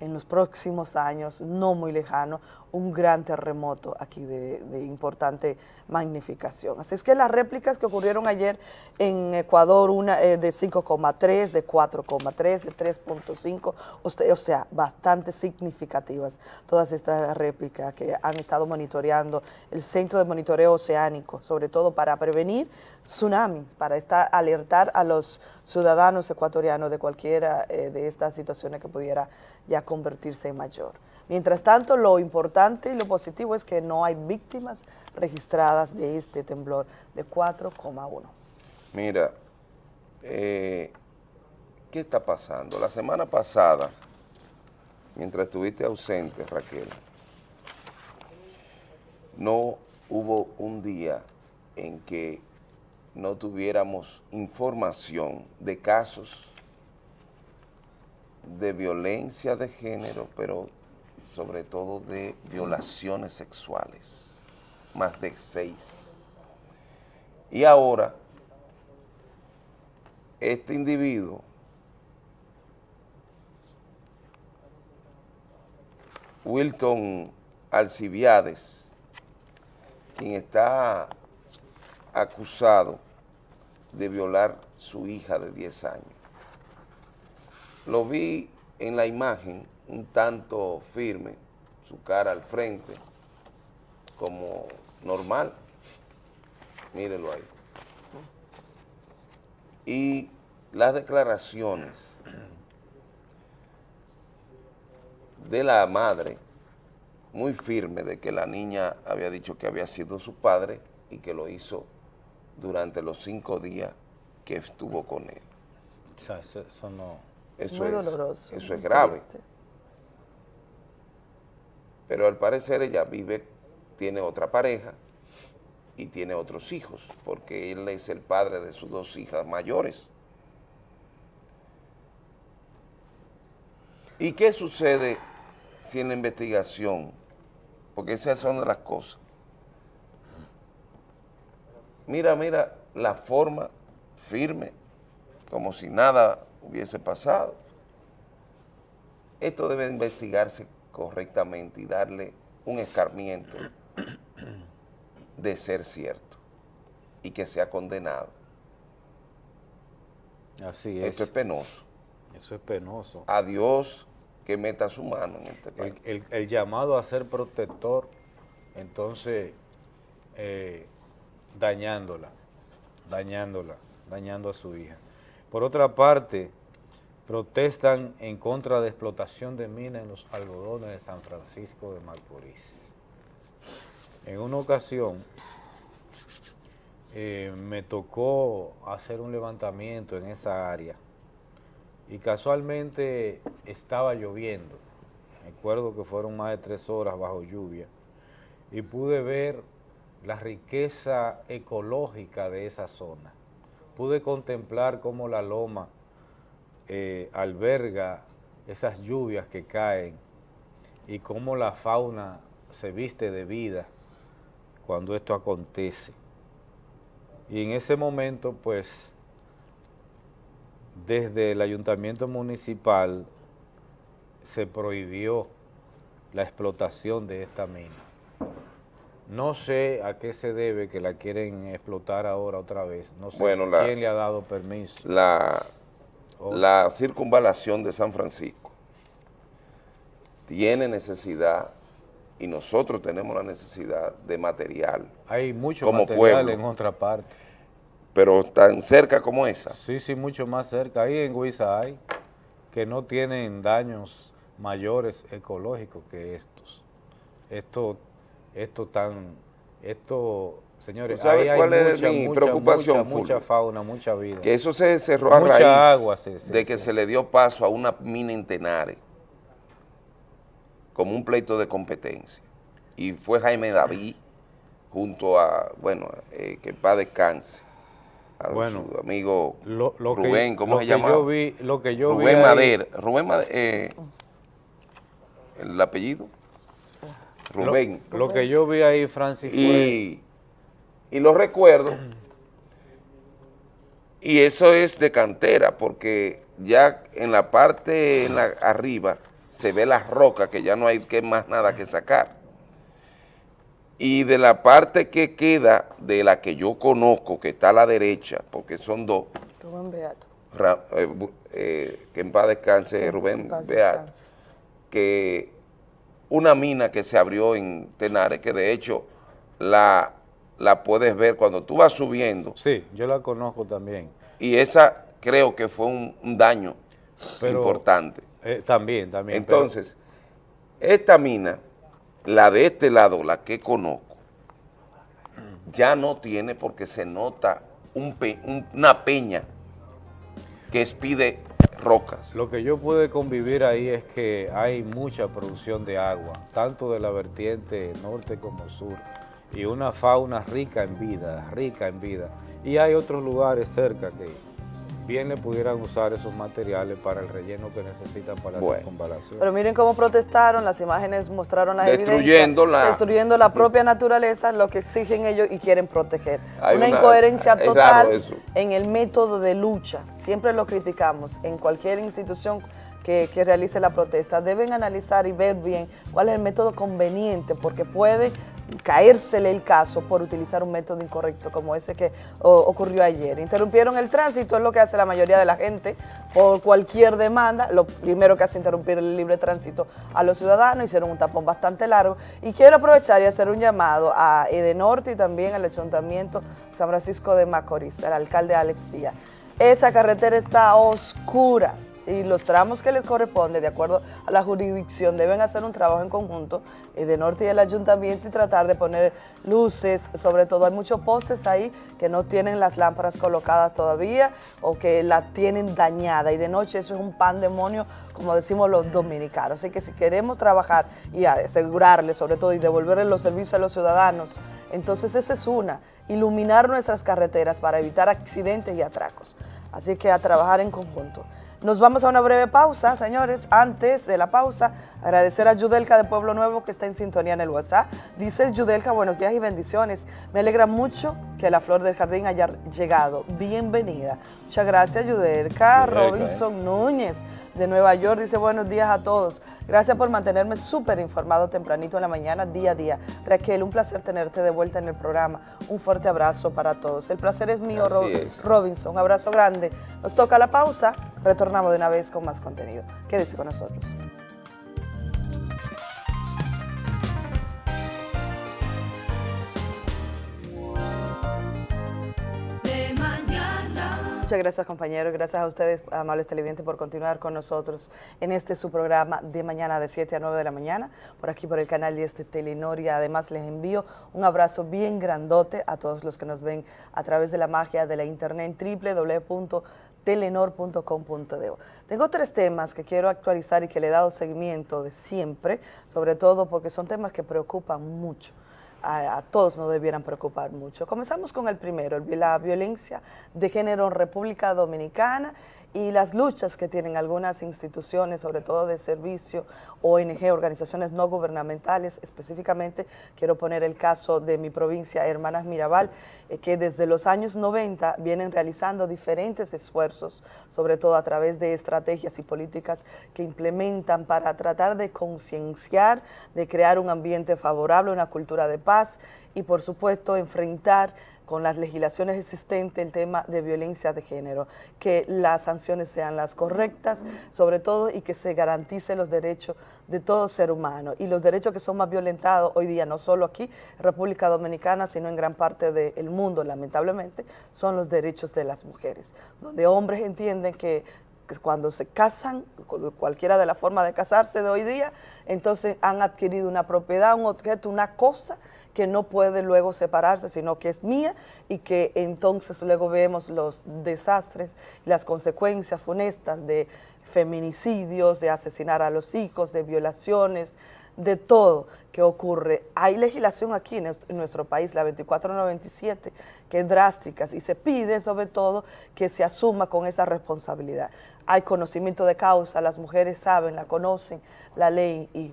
en los próximos años, no muy lejano, un gran terremoto aquí de, importante magnificación. Así es que las réplicas que ocurrieron ayer en Ecuador, una eh, de 5,3, de 4,3, de 3,5, o sea- o sea, bastante significativas todas estas réplicas que han estado monitoreando el Centro de Monitoreo Oceánico, sobre todo para prevenir tsunamis, para estar, alertar a los ciudadanos ecuatorianos de cualquiera eh, de estas situaciones que pudiera ya convertirse en mayor. Mientras tanto, lo importante y lo positivo es que no hay víctimas registradas de este temblor de 4,1. Mira, eh, ¿qué está pasando? La semana pasada, mientras estuviste ausente, Raquel, no hubo un día en que no tuviéramos información de casos de violencia de género, pero sobre todo de violaciones sexuales, más de seis. Y ahora, este individuo Wilton Alcibiades, quien está acusado de violar su hija de 10 años. Lo vi en la imagen un tanto firme, su cara al frente, como normal. Mírenlo ahí. Y las declaraciones de la madre, muy firme de que la niña había dicho que había sido su padre y que lo hizo durante los cinco días que estuvo con él. O sea, eso, eso no... Eso Muy es, doloroso, Eso es grave. triste. Pero al parecer ella vive, tiene otra pareja y tiene otros hijos, porque él es el padre de sus dos hijas mayores. ¿Y qué sucede si en la investigación, porque esas son las cosas, mira, mira la forma firme, como si nada hubiese pasado. Esto debe investigarse correctamente y darle un escarmiento de ser cierto y que sea condenado. Así es. Esto es penoso. Eso es penoso. A Dios que meta su mano en este país. El, el- el llamado a ser protector, entonces, eh, dañándola, dañándola, dañando a su hija. Por otra parte, protestan en contra de explotación de minas en los algodones de San Francisco de Macorís. En una ocasión, eh, me tocó hacer un levantamiento en esa área y casualmente estaba lloviendo. Recuerdo que fueron más de tres horas bajo lluvia y pude ver la riqueza ecológica de esa zona. Pude contemplar cómo la loma eh, alberga esas lluvias que caen y cómo la fauna se viste de vida cuando esto acontece. Y en ese momento, pues, desde el ayuntamiento municipal se prohibió la explotación de esta mina. No sé a qué se debe que la quieren explotar ahora otra vez. No sé Bueno, la- quién le ha dado permiso. La, Oh. la circunvalación de San Francisco tiene necesidad y nosotros tenemos la necesidad de material. Hay mucho como material pueblo, en otra parte. pero tan cerca como esa. Sí, sí, mucho más cerca. Ahí en Huiza hay que no tienen daños mayores ecológicos que estos. Esto, esto tan, esto, señores, ¿Tú sabes ahí hay cuál es mucha, mi mucha, preocupación, mucha, fauna, mucha vida. Que eso se cerró a Mucha raíz agua se- se- de que se- se le dio paso a una mina en Tenares como un pleito de competencia. Y fue Jaime David junto a, bueno, eh, que paz descanse, a Bueno, su amigo lo- lo que- Rubén, ¿cómo lo se llama? yo vi- lo que yo vi Rubén ahí- Madera, Rubén Madera, eh, el apellido, Rubén. Lo, que yo vi ahí, Francis, fue... y, y lo recuerdo, y eso es de cantera, porque ya en la parte en la- arriba se ve las rocas, que ya no hay que más nada que sacar. Y de la parte que queda, de la que yo conozco, que está a la derecha, porque son dos, Rubén Beato. Ra- eh, eh, que en paz descanse Sí, Rubén en paz Beat, descanse. que una mina que se abrió en Tenares, que de hecho la, la puedes ver cuando tú vas subiendo. Sí, yo la conozco también. Y esa creo que fue un, un daño Pero- importante. Eh, también, también. pero- Entonces, esta mina, la de este lado, la que conozco, ya no tiene porque se nota un pe- un- una peña que expide rocas. Lo que yo pude convivir ahí es que hay mucha producción de agua, tanto de la vertiente norte como sur, y una fauna rica en vida, rica en vida. Y hay otros lugares cerca que bien le pudieran usar esos materiales para el relleno que necesitan para la Bueno. circunvalación. Pero miren cómo protestaron, las imágenes mostraron las Destruyendo evidencias, la- destruyendo la propia naturaleza, lo que exigen ellos y quieren proteger. Hay una, una- incoherencia total en el método de lucha. Siempre lo criticamos en cualquier institución que, que realice la protesta. Deben analizar y ver bien cuál es el método conveniente, porque puede caérsele el caso por utilizar un método incorrecto como ese que ocurrió ayer. Interrumpieron el tránsito, es lo que hace la mayoría de la gente por cualquier demanda. Lo primero que hace interrumpir el libre tránsito a los ciudadanos, hicieron un tapón bastante largo. Y quiero aprovechar y hacer un llamado a Edenorte y también al Ayuntamiento San Francisco de Macorís, al alcalde Alex Díaz. Esa carretera está a oscuras. y los tramos que les corresponde, de acuerdo a la jurisdicción, deben hacer un trabajo en conjunto eh, de Norte y el Ayuntamiento y tratar de poner luces, sobre todo hay muchos postes ahí que no tienen las lámparas colocadas todavía o que la tienen dañada y de noche eso es un pandemonio como decimos los dominicanos. Así que si queremos trabajar y asegurarle sobre todo y devolverle los servicios a los ciudadanos, entonces esa es una, iluminar nuestras carreteras para evitar accidentes y atracos. Así que a trabajar en conjunto. Nos vamos a una breve pausa, señores. Antes de la pausa, agradecer a Yudelka de Pueblo Nuevo que está en sintonía en el WhatsApp. Dice Yudelka, buenos días y bendiciones. Me alegra mucho que la flor del jardín haya llegado. Bienvenida. Muchas gracias, Yudelka. Robinson Núñez de Nueva York dice buenos días a todos. Gracias por mantenerme súper informado tempranito en la mañana, día a día. Raquel, un placer tenerte de vuelta en el programa. Un fuerte abrazo para todos. El placer es mío, Robinson. Un abrazo grande. Nos toca la pausa. Retornamos de una vez con más contenido. Quédese con nosotros. Muchas gracias compañeros, gracias a ustedes, amables televidentes, por continuar con nosotros en este su programa de mañana de 7 a 9 de la mañana, por aquí por el canal de este Telenor y además les envío un abrazo bien grandote a todos los que nos ven a través de la magia de la internet www.telenor.com.de. Tengo tres temas que quiero actualizar y que le he dado seguimiento de siempre, sobre todo porque son temas que preocupan mucho a, todos nos debieran preocupar mucho. Comenzamos con el primero, la violencia de género en República Dominicana y las luchas que tienen algunas instituciones, sobre todo de servicio, ONG, organizaciones no gubernamentales, específicamente quiero poner el caso de mi provincia, Hermanas Mirabal, eh, que desde los años 90 vienen realizando diferentes esfuerzos, sobre todo a través de estrategias y políticas que implementan para tratar de concienciar, de crear un ambiente favorable, una cultura de paz y por supuesto enfrentar con las legislaciones existentes el tema de violencia de género, que las sanciones sean las correctas, sobre todo, y que se garanticen los derechos de todo ser humano. Y los derechos que son más violentados hoy día, no solo aquí, República Dominicana, sino en gran parte del mundo, lamentablemente, son los derechos de las mujeres, donde hombres entienden que cuando se casan, cualquiera de las formas de casarse de hoy día, entonces han adquirido una propiedad, un objeto, una cosa que no puede luego separarse, sino que es mía y que entonces luego vemos los desastres, las consecuencias funestas de feminicidios, de asesinar a los hijos, de violaciones, de todo que ocurre. Hay legislación aquí en nuestro país, la 2497, que es drástica y se pide sobre todo que se asuma con esa responsabilidad. Hay conocimiento de causa, las mujeres saben, la conocen, la ley y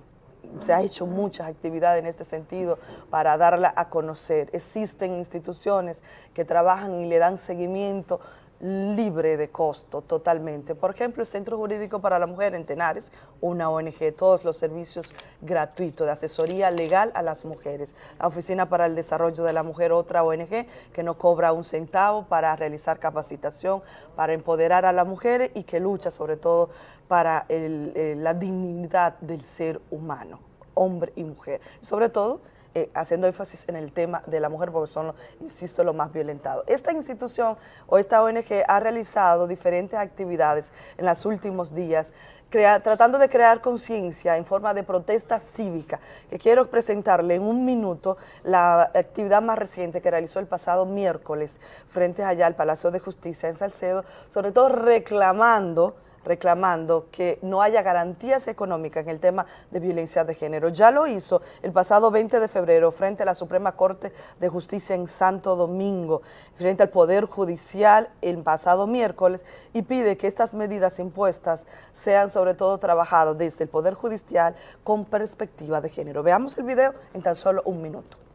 se ha hecho muchas actividades en este sentido para darla a conocer. Existen instituciones que trabajan y le dan seguimiento libre de costo totalmente. Por ejemplo, el Centro Jurídico para la Mujer en Tenares, una ONG, todos los servicios gratuitos de asesoría legal a las mujeres. La Oficina para el Desarrollo de la Mujer, otra ONG que no cobra un centavo para realizar capacitación, para empoderar a las mujeres y que lucha sobre todo para la dignidad del ser humano, hombre y mujer. Sobre todo, eh, haciendo énfasis en el tema de la mujer porque son, insisto, los más violentados. Esta institución o esta ONG ha realizado diferentes actividades en los últimos días tratando de crear conciencia en forma de protesta cívica, que quiero presentarle en un minuto la actividad más reciente que realizó el pasado miércoles frente allá al Palacio de Justicia en Salcedo, sobre todo reclamando reclamando que no haya garantías económicas en el tema de violencia de género. Ya lo hizo el pasado 20 de febrero frente a la Suprema Corte de Justicia en Santo Domingo, frente al Poder Judicial el pasado miércoles y pide que estas medidas impuestas sean sobre todo trabajadas desde el Poder Judicial con perspectiva de género. Veamos el video en tan solo un minuto.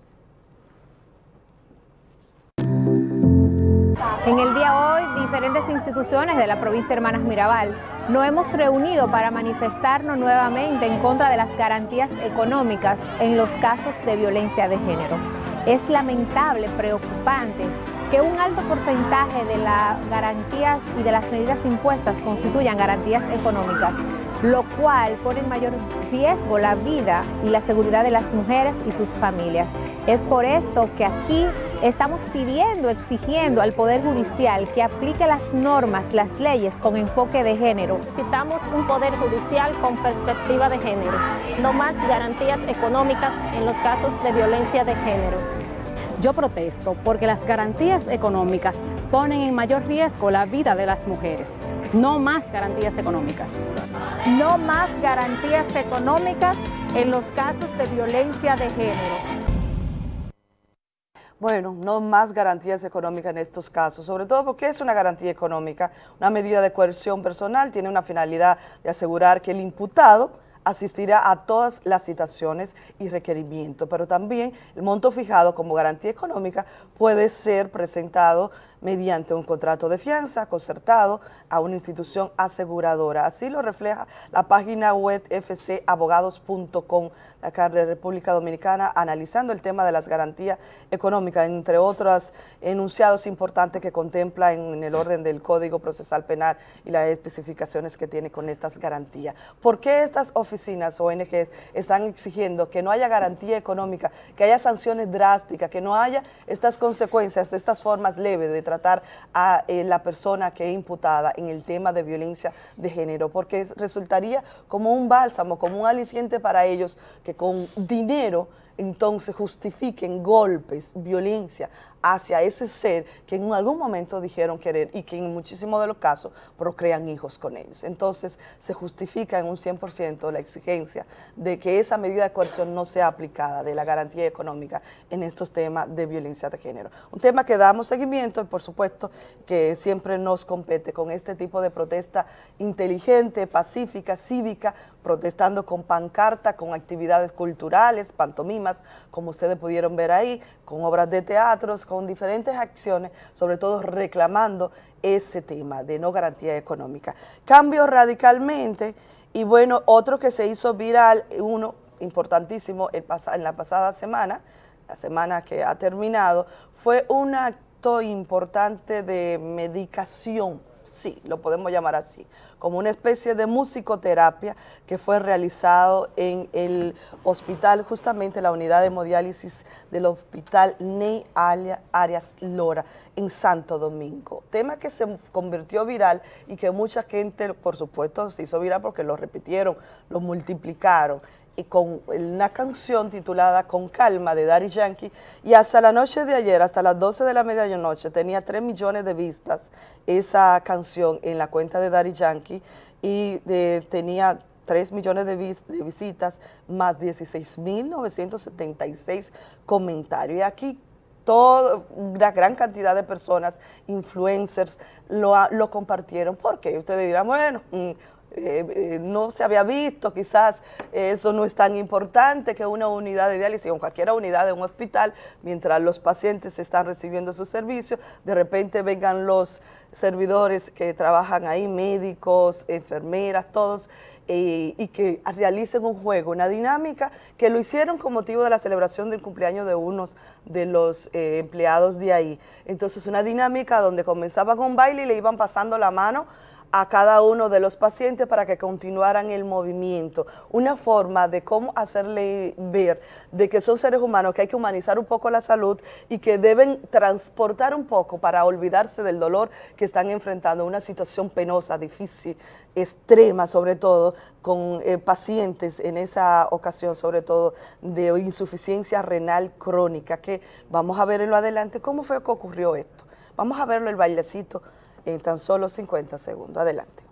En el día hoy, diferentes instituciones de la provincia Hermanas Mirabal nos hemos reunido para manifestarnos nuevamente en contra de las garantías económicas en los casos de violencia de género. Es lamentable, preocupante que un alto porcentaje de las garantías y de las medidas impuestas constituyan garantías económicas, lo cual pone en mayor riesgo la vida y la seguridad de las mujeres y sus familias. Es por esto que aquí estamos pidiendo, exigiendo al Poder Judicial que aplique las normas, las leyes con enfoque de género. Necesitamos un Poder Judicial con perspectiva de género, no más garantías económicas en los casos de violencia de género. Yo protesto porque las garantías económicas ponen en mayor riesgo la vida de las mujeres. No más garantías económicas. No más garantías económicas en los casos de violencia de género. Bueno, no más garantías económicas en estos casos, sobre todo porque es una garantía económica, una medida de coerción personal, tiene una finalidad de asegurar que el imputado asistirá a todas las citaciones y requerimientos, pero también el monto fijado como garantía económica puede ser presentado mediante un contrato de fianza concertado a una institución aseguradora. Así lo refleja la página web fcabogados.com acá de República Dominicana, analizando el tema de las garantías económicas, entre otros enunciados importantes que contempla en, el orden del Código Procesal Penal y las especificaciones que tiene con estas garantías. ¿Por qué estas oficinas ONG están exigiendo que no haya garantía económica, que haya sanciones drásticas, que no haya estas consecuencias, estas formas leves de tratar a eh, la persona que es imputada en el tema de violencia de género, porque resultaría como un bálsamo, como un aliciente para ellos que con dinero entonces justifiquen golpes, violencia hacia ese ser que en algún momento dijeron querer y que en muchísimos de los casos procrean hijos con ellos. Entonces se justifica en un 100% la exigencia de que esa medida de coerción no sea aplicada, de la garantía económica en estos temas de violencia de género. Un tema que damos seguimiento y por supuesto que siempre nos compete con este tipo de protesta inteligente, pacífica, cívica, protestando con pancarta, con actividades culturales, pantomimas, como ustedes pudieron ver ahí, con obras de teatros, con diferentes acciones, sobre todo reclamando ese tema de no garantía económica. Cambio radicalmente y bueno, otro que se hizo viral, uno importantísimo el en la pasada semana, la semana que ha terminado, fue un acto importante de medicación sí, lo podemos llamar así, como una especie de musicoterapia que fue realizado en el hospital, justamente la unidad de hemodiálisis del hospital Ney Arias Lora, en Santo Domingo. Tema que se convirtió viral y que mucha gente, por supuesto, se hizo viral porque lo repitieron, lo multiplicaron y con una canción titulada Con Calma de Daddy Yankee y hasta la noche de ayer, hasta las 12 de la medianoche, tenía 3 millones de vistas esa canción en la cuenta de Daddy Yankee y eh, tenía 3 millones de, visitas más 16.976 comentarios. Y aquí toda una gran cantidad de personas, influencers, lo, lo compartieron. porque Ustedes dirán, bueno, mm, eh, eh, no se había visto, quizás eso no es tan importante que una unidad de diálisis o cualquier unidad de un hospital, mientras los pacientes están recibiendo su servicio, de repente vengan los servidores que trabajan ahí, médicos, enfermeras, todos, eh, y que realicen un juego, una dinámica, que lo hicieron con motivo de la celebración del cumpleaños de unos de los empleados de ahí. Entonces una dinámica donde comenzaban con un baile y le iban pasando la mano a cada uno de los pacientes para que continuaran el movimiento. Una forma de cómo hacerle ver de que son seres humanos, que hay que humanizar un poco la salud y que deben transportar un poco para olvidarse del dolor que están enfrentando, una situación penosa, difícil, extrema sobre todo, con eh, pacientes en esa ocasión sobre todo de insuficiencia renal crónica, que vamos a ver en lo adelante cómo fue que ocurrió esto. Vamos a verlo el bailecito en tan solo 50 segundos. Adelante.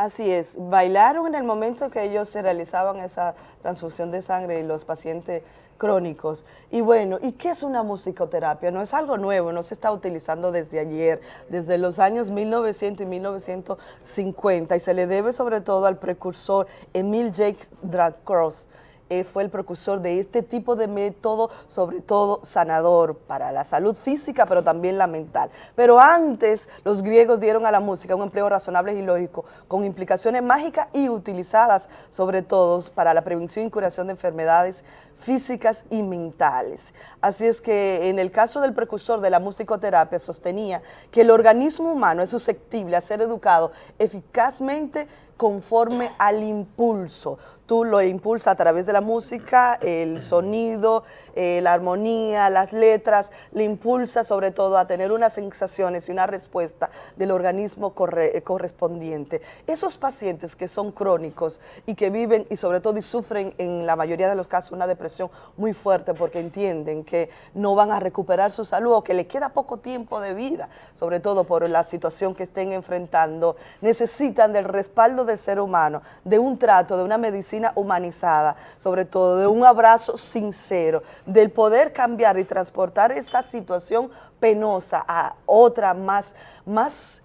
Así es, bailaron en el momento que ellos se realizaban esa transfusión de sangre y los pacientes crónicos. Y bueno, ¿y qué es una musicoterapia? No es algo nuevo, no se está utilizando desde ayer, desde los años 1900 y 1950, y se le debe sobre todo al precursor Emil Jacques Dracross, eh, fue el precursor de este tipo de método, sobre todo sanador para la salud física, pero también la mental. Pero antes los griegos dieron a la música un empleo razonable y lógico, con implicaciones mágicas y utilizadas sobre todo para la prevención y curación de enfermedades físicas y mentales. Así es que en el caso del precursor de la musicoterapia sostenía que el organismo humano es susceptible a ser educado eficazmente conforme al impulso. Tú lo impulsas a través de la música, el sonido, eh, la armonía, las letras, le impulsa sobre todo a tener unas sensaciones y una respuesta del organismo eh, correspondiente. Esos pacientes que son crónicos y que viven y sobre todo sufren en la mayoría de los casos una depresión muy fuerte porque entienden que no van a recuperar su salud o que les queda poco tiempo de vida, sobre todo por la situación que estén enfrentando, necesitan del respaldo del ser humano, de un trato, de una medicina humanizada, sobre todo de un abrazo sincero, del poder cambiar y transportar esa situación penosa a otra más, más,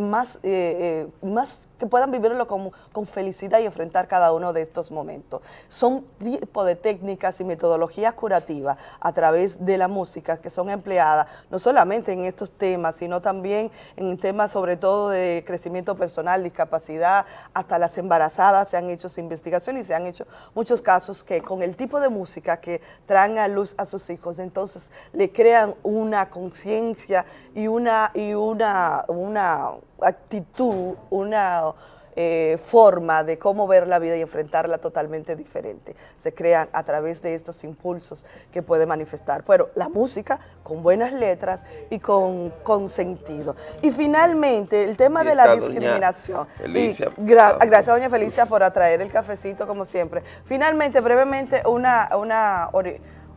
más, eh, eh, más que puedan vivirlo con, con, felicidad y enfrentar cada uno de estos momentos. Son tipo de técnicas y metodologías curativas a través de la música que son empleadas no solamente en estos temas, sino también en temas sobre todo de crecimiento personal, discapacidad, hasta las embarazadas se han hecho investigaciones y se han hecho muchos casos que con el tipo de música que traen a luz a sus hijos, entonces le crean una conciencia y una, y una, una actitud, una eh, forma de cómo ver la vida y enfrentarla totalmente diferente. Se crean a través de estos impulsos que puede manifestar. Pero la música con buenas letras y con, con sentido. Y finalmente, el tema de la discriminación. Felicia. gracias, doña Felicia, por atraer el cafecito, como siempre. Finalmente, brevemente, una... una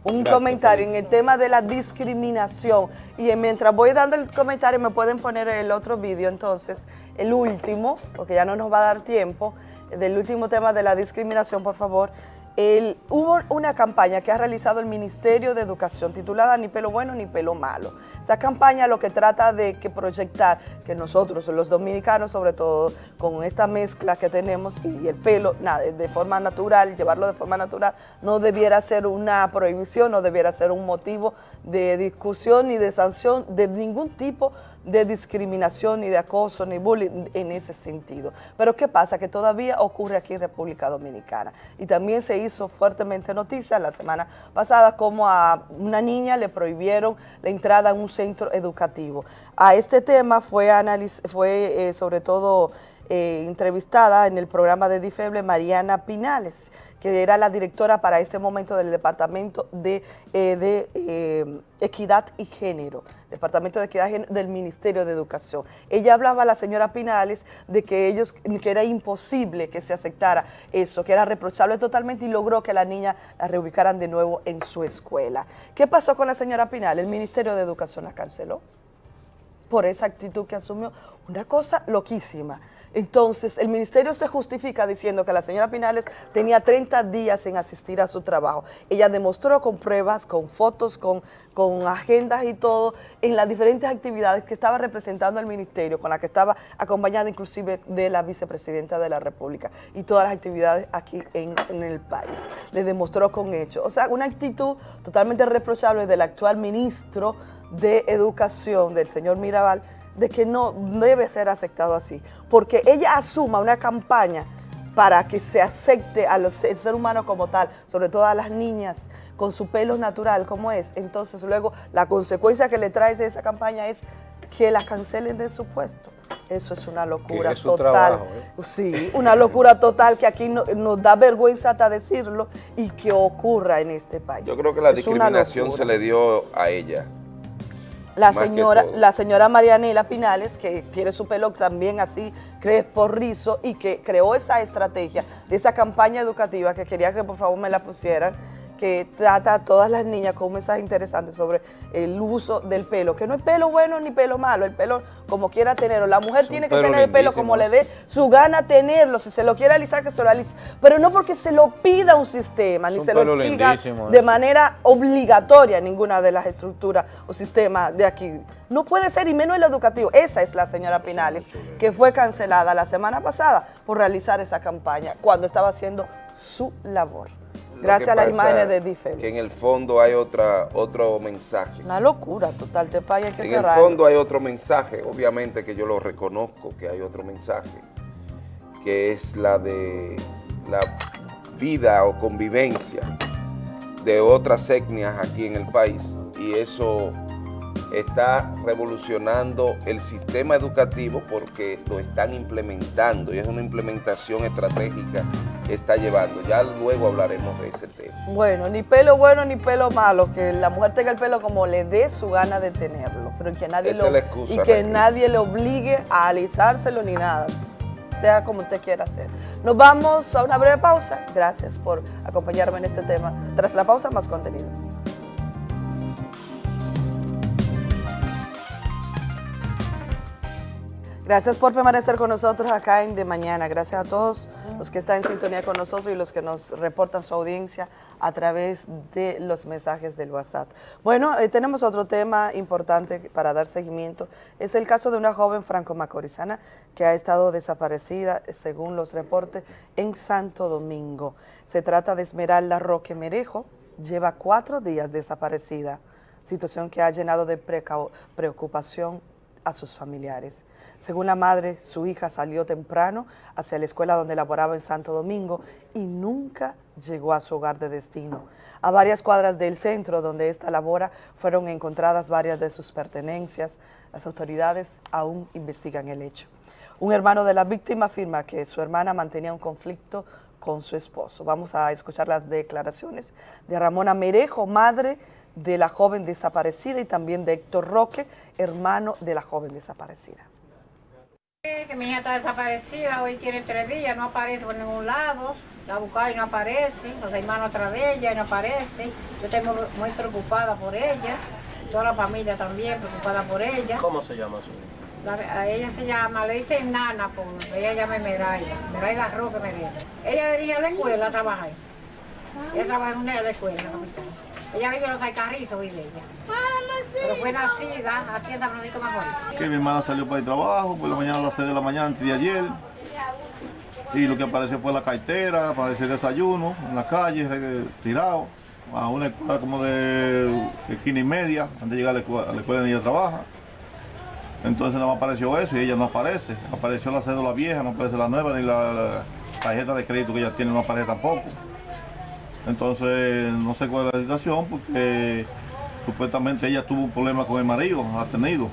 un comentario en el tema de la discriminación. Y mientras voy dando el comentario, me pueden poner el otro vídeo, entonces, el último, porque ya no nos va a dar tiempo, del último tema de la discriminación, por favor. Hubo una campaña que ha realizado el Ministerio de Educación titulada Ni pelo bueno ni pelo malo. Esa campaña lo que trata de que proyectar que nosotros, los dominicanos, sobre todo con esta mezcla que tenemos y el pelo nada, de forma natural, llevarlo de forma natural, no debiera ser una prohibición, no debiera ser un motivo de discusión ni de sanción de ningún tipo de discriminación, ni de acoso, ni bullying en ese sentido. Pero ¿qué pasa? Que todavía ocurre aquí en República Dominicana. Y también se hizo fuertemente noticia la semana pasada como a una niña le prohibieron la entrada a un centro educativo. A este tema fue, fue eh, sobre todo eh, entrevistada en el programa de Difeble Mariana Pinales, que era la directora para ese momento del Departamento de, eh, Equidad y Género, Departamento de Equidad y Género del Ministerio de Educación. Ella hablaba a la señora Pinales de que ellos, que era imposible que se aceptara eso, que era reprochable totalmente y logró que la niña la reubicaran de nuevo en su escuela. ¿Qué pasó con la señora Pinales? El Ministerio de Educación la canceló por esa actitud que asumió. Una cosa loquísima. Entonces, el ministerio se justifica diciendo que la señora Pinales tenía 30 días en asistir a su trabajo. Ella demostró con pruebas, con fotos, con, con agendas y todo, en las diferentes actividades que estaba representando el ministerio, con la que estaba acompañada inclusive de la vicepresidenta de la República y todas las actividades aquí en, en el país. Le demostró con hechos. O sea, una actitud totalmente reprochable del actual ministro de Educación, del señor Mirabal, de que no debe ser aceptado así, porque ella asuma una campaña para que se acepte al ser humano como tal, sobre todo a las niñas con su pelo natural como es, entonces luego la consecuencia que le trae esa campaña es que la cancelen de su puesto. Eso es una locura total. ¿eh? Sí, una locura total que aquí nos da vergüenza hasta decirlo y que ocurra en este país. Yo creo que la discriminación se le dio a ella la señora, la señora Marianela Pinales, que tiene su pelo también así, por rizo, y que creó esa estrategia de esa campaña educativa que quería que por favor me la pusieran, que trata a todas las niñas con un mensaje interesante sobre el uso del pelo, que no es pelo bueno ni pelo malo, el pelo como quiera tenerlo. La mujer tiene que tener el pelo como le dé su gana tenerlo, si se lo quiere alisar, que se lo alice, pero no porque se lo pida un sistema, ni se lo exija de manera obligatoria en ninguna de las estructuras o sistemas de aquí. No puede ser, y menos el educativo. Esa es la señora Pinales, que fue cancelada la semana pasada por realizar esa campaña, cuando estaba haciendo su labor. Gracias a las imágenes de Que en el fondo hay otra, otro mensaje. Una locura total, te país hay que En el fondo hay otro mensaje, obviamente que yo lo reconozco que hay otro mensaje, que es la de la vida o convivencia de otras etnias aquí en el país y eso está revolucionando el sistema educativo porque lo están implementando y es una implementación estratégica que está llevando. Ya luego hablaremos de ese tema. Bueno, ni pelo bueno ni pelo malo, que la mujer tenga el pelo como le dé su gana de tenerlo, pero que nadie Esa lo excusa, y que Raquel. nadie le obligue a alisárselo ni nada, sea como usted quiera hacer. Nos vamos a una breve pausa. Gracias por acompañarme en este tema. Tras la pausa, más contenido. Gracias por permanecer con nosotros acá en De Mañana. Gracias a todos los que están en sintonía con nosotros y los que nos reportan su audiencia a través de los mensajes del WhatsApp. Bueno, eh, tenemos otro tema importante para dar seguimiento. Es el caso de una joven franco-macorizana que ha estado desaparecida, según los reportes, en Santo Domingo. Se trata de Esmeralda Roque Merejo. Lleva cuatro días desaparecida, situación que ha llenado de preocupación a sus familiares. Según la madre, su hija salió temprano hacia la escuela donde laboraba en Santo Domingo y nunca llegó a su hogar de destino. A varias cuadras del centro donde ésta labora fueron encontradas varias de sus pertenencias. Las autoridades aún investigan el hecho. Un hermano de la víctima afirma que su hermana mantenía un conflicto con su esposo. Vamos a escuchar las declaraciones de Ramona Merejo, madre de la joven desaparecida y también de Héctor Roque, hermano de la joven desaparecida. Que mi hija está desaparecida, hoy tiene tres días, no aparece por ningún lado, la buscaron y no aparece, los hermanos atrás de ella y no aparece. Yo estoy muy, muy preocupada por ella, toda la familia también preocupada por ella. ¿Cómo se llama su La- a ella se llama, le dicen Nana, porque ella llama Meraida, Meraida Roque Mereda. Ella dirige a la escuela a trabajar. Ella trabaja en una de la escuela, la. Ella vive en los Taicarritos, vive ella. Pero fue nacida aquí en San Francisco de Macorís. que mi hermana salió para el trabajo, por la mañana a las 6 de la mañana antes de ayer. Y lo que apareció fue la cartera, apareció el desayuno en la calle, tirado, a una escuela como de esquina y media, antes de llegar a la escuela, a la escuela donde ella trabaja. Entonces no me apareció eso y ella no aparece. Apareció la cédula vieja, no aparece la nueva, ni la, la tarjeta de crédito que ella tiene no aparece tampoco. Entonces no sé cuál es la situación porque supuestamente ella tuvo un problema con el marido, ha tenido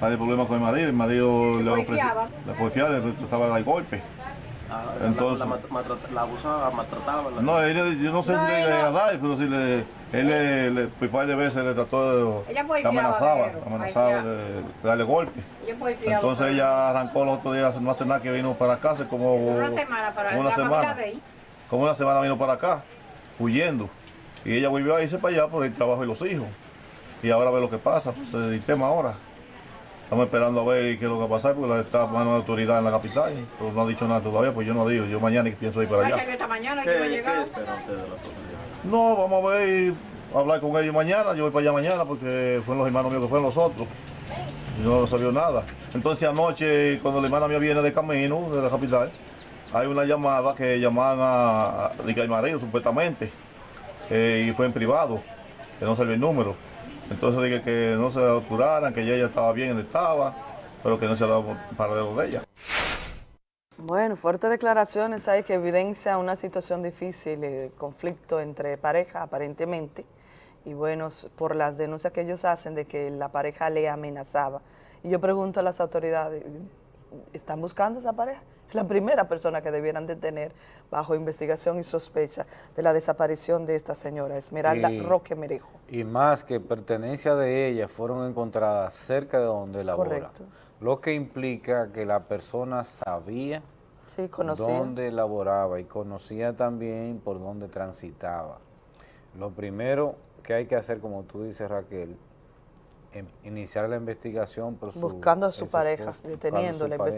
varios problemas con el marido, el marido le ofreció, porfiaba. le porfiaba, le trataba de dar golpes. Ah, Entonces- la, la, maltrata- la abusaba, maltrataba. la- No, él- yo no sé si le iba a dar, pero si le, él le, le, pues, par de veces le trató de, Ella amenazaba, pero, le amenazaba porfiaba. de, de darle golpes. Ella porfiaba, Entonces ella arrancó los otros días, no hace nada que vino para acá, hace como Una semana para como una semana. ella. Como una semana vino para acá, huyendo. Y ella volvió a irse para allá por el trabajo y los hijos. Y ahora ve lo que pasa, pues el tema ahora. Estamos esperando a ver qué es lo que va a pasar, porque la- está mano de autoridad en la capital, pero no ha dicho nada todavía, pues yo no digo, yo mañana pienso ir para allá. que esta mañana ¿Qué, que iba a qué llegar. espera usted de autoridades? No, vamos a ver, a hablar con ellos mañana, yo voy para allá mañana porque fueron los hermanos míos que fueron los otros. Y no salió nada. Entonces anoche, cuando la hermana mía viene de camino, de la capital, hay una llamada que llamaban a, a, de marido, supuestamente, eh, y fue en privado, que no salió el número. Entonces dije que no se apuraran, que ella estaba bien donde estaba, pero que no se ha dado paradero de ella. Bueno, fuertes declaraciones hay que evidencian una situación difícil, eh, conflicto entre pareja aparentemente, y bueno, por las denuncias que ellos hacen de que la pareja le amenazaba. Y yo pregunto a las autoridades, ¿están buscando esa pareja? La primera persona que debieran detener bajo investigación y sospecha de la desaparición de esta señora, Esmeralda Y- Roque Merejo. Y más que pertenencias de ella fueron encontradas cerca de donde labora. Correcto. Lo que implica que la persona sabía Sí, dónde laboraba y conocía también por dónde transitaba. Lo primero que hay que hacer, como tú dices Raquel, em- iniciar la investigación por su Buscando a su pareja, esposo, su deteniéndola, pareja.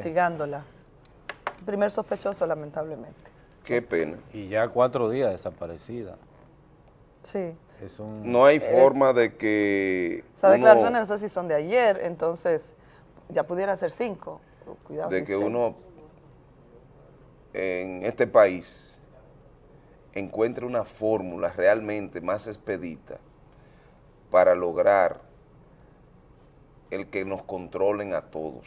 Primer sospechoso, lamentablemente. Qué pena. Y ya cuatro días desaparecida. Sí. Es un... No hay Es- forma de que Esas uno- declaraciones no sé si son de ayer, entonces ya pudiera ser cinco. Cuidado de si que uno en este país encuentre una fórmula realmente más expedita para lograr el que nos controlen a todos.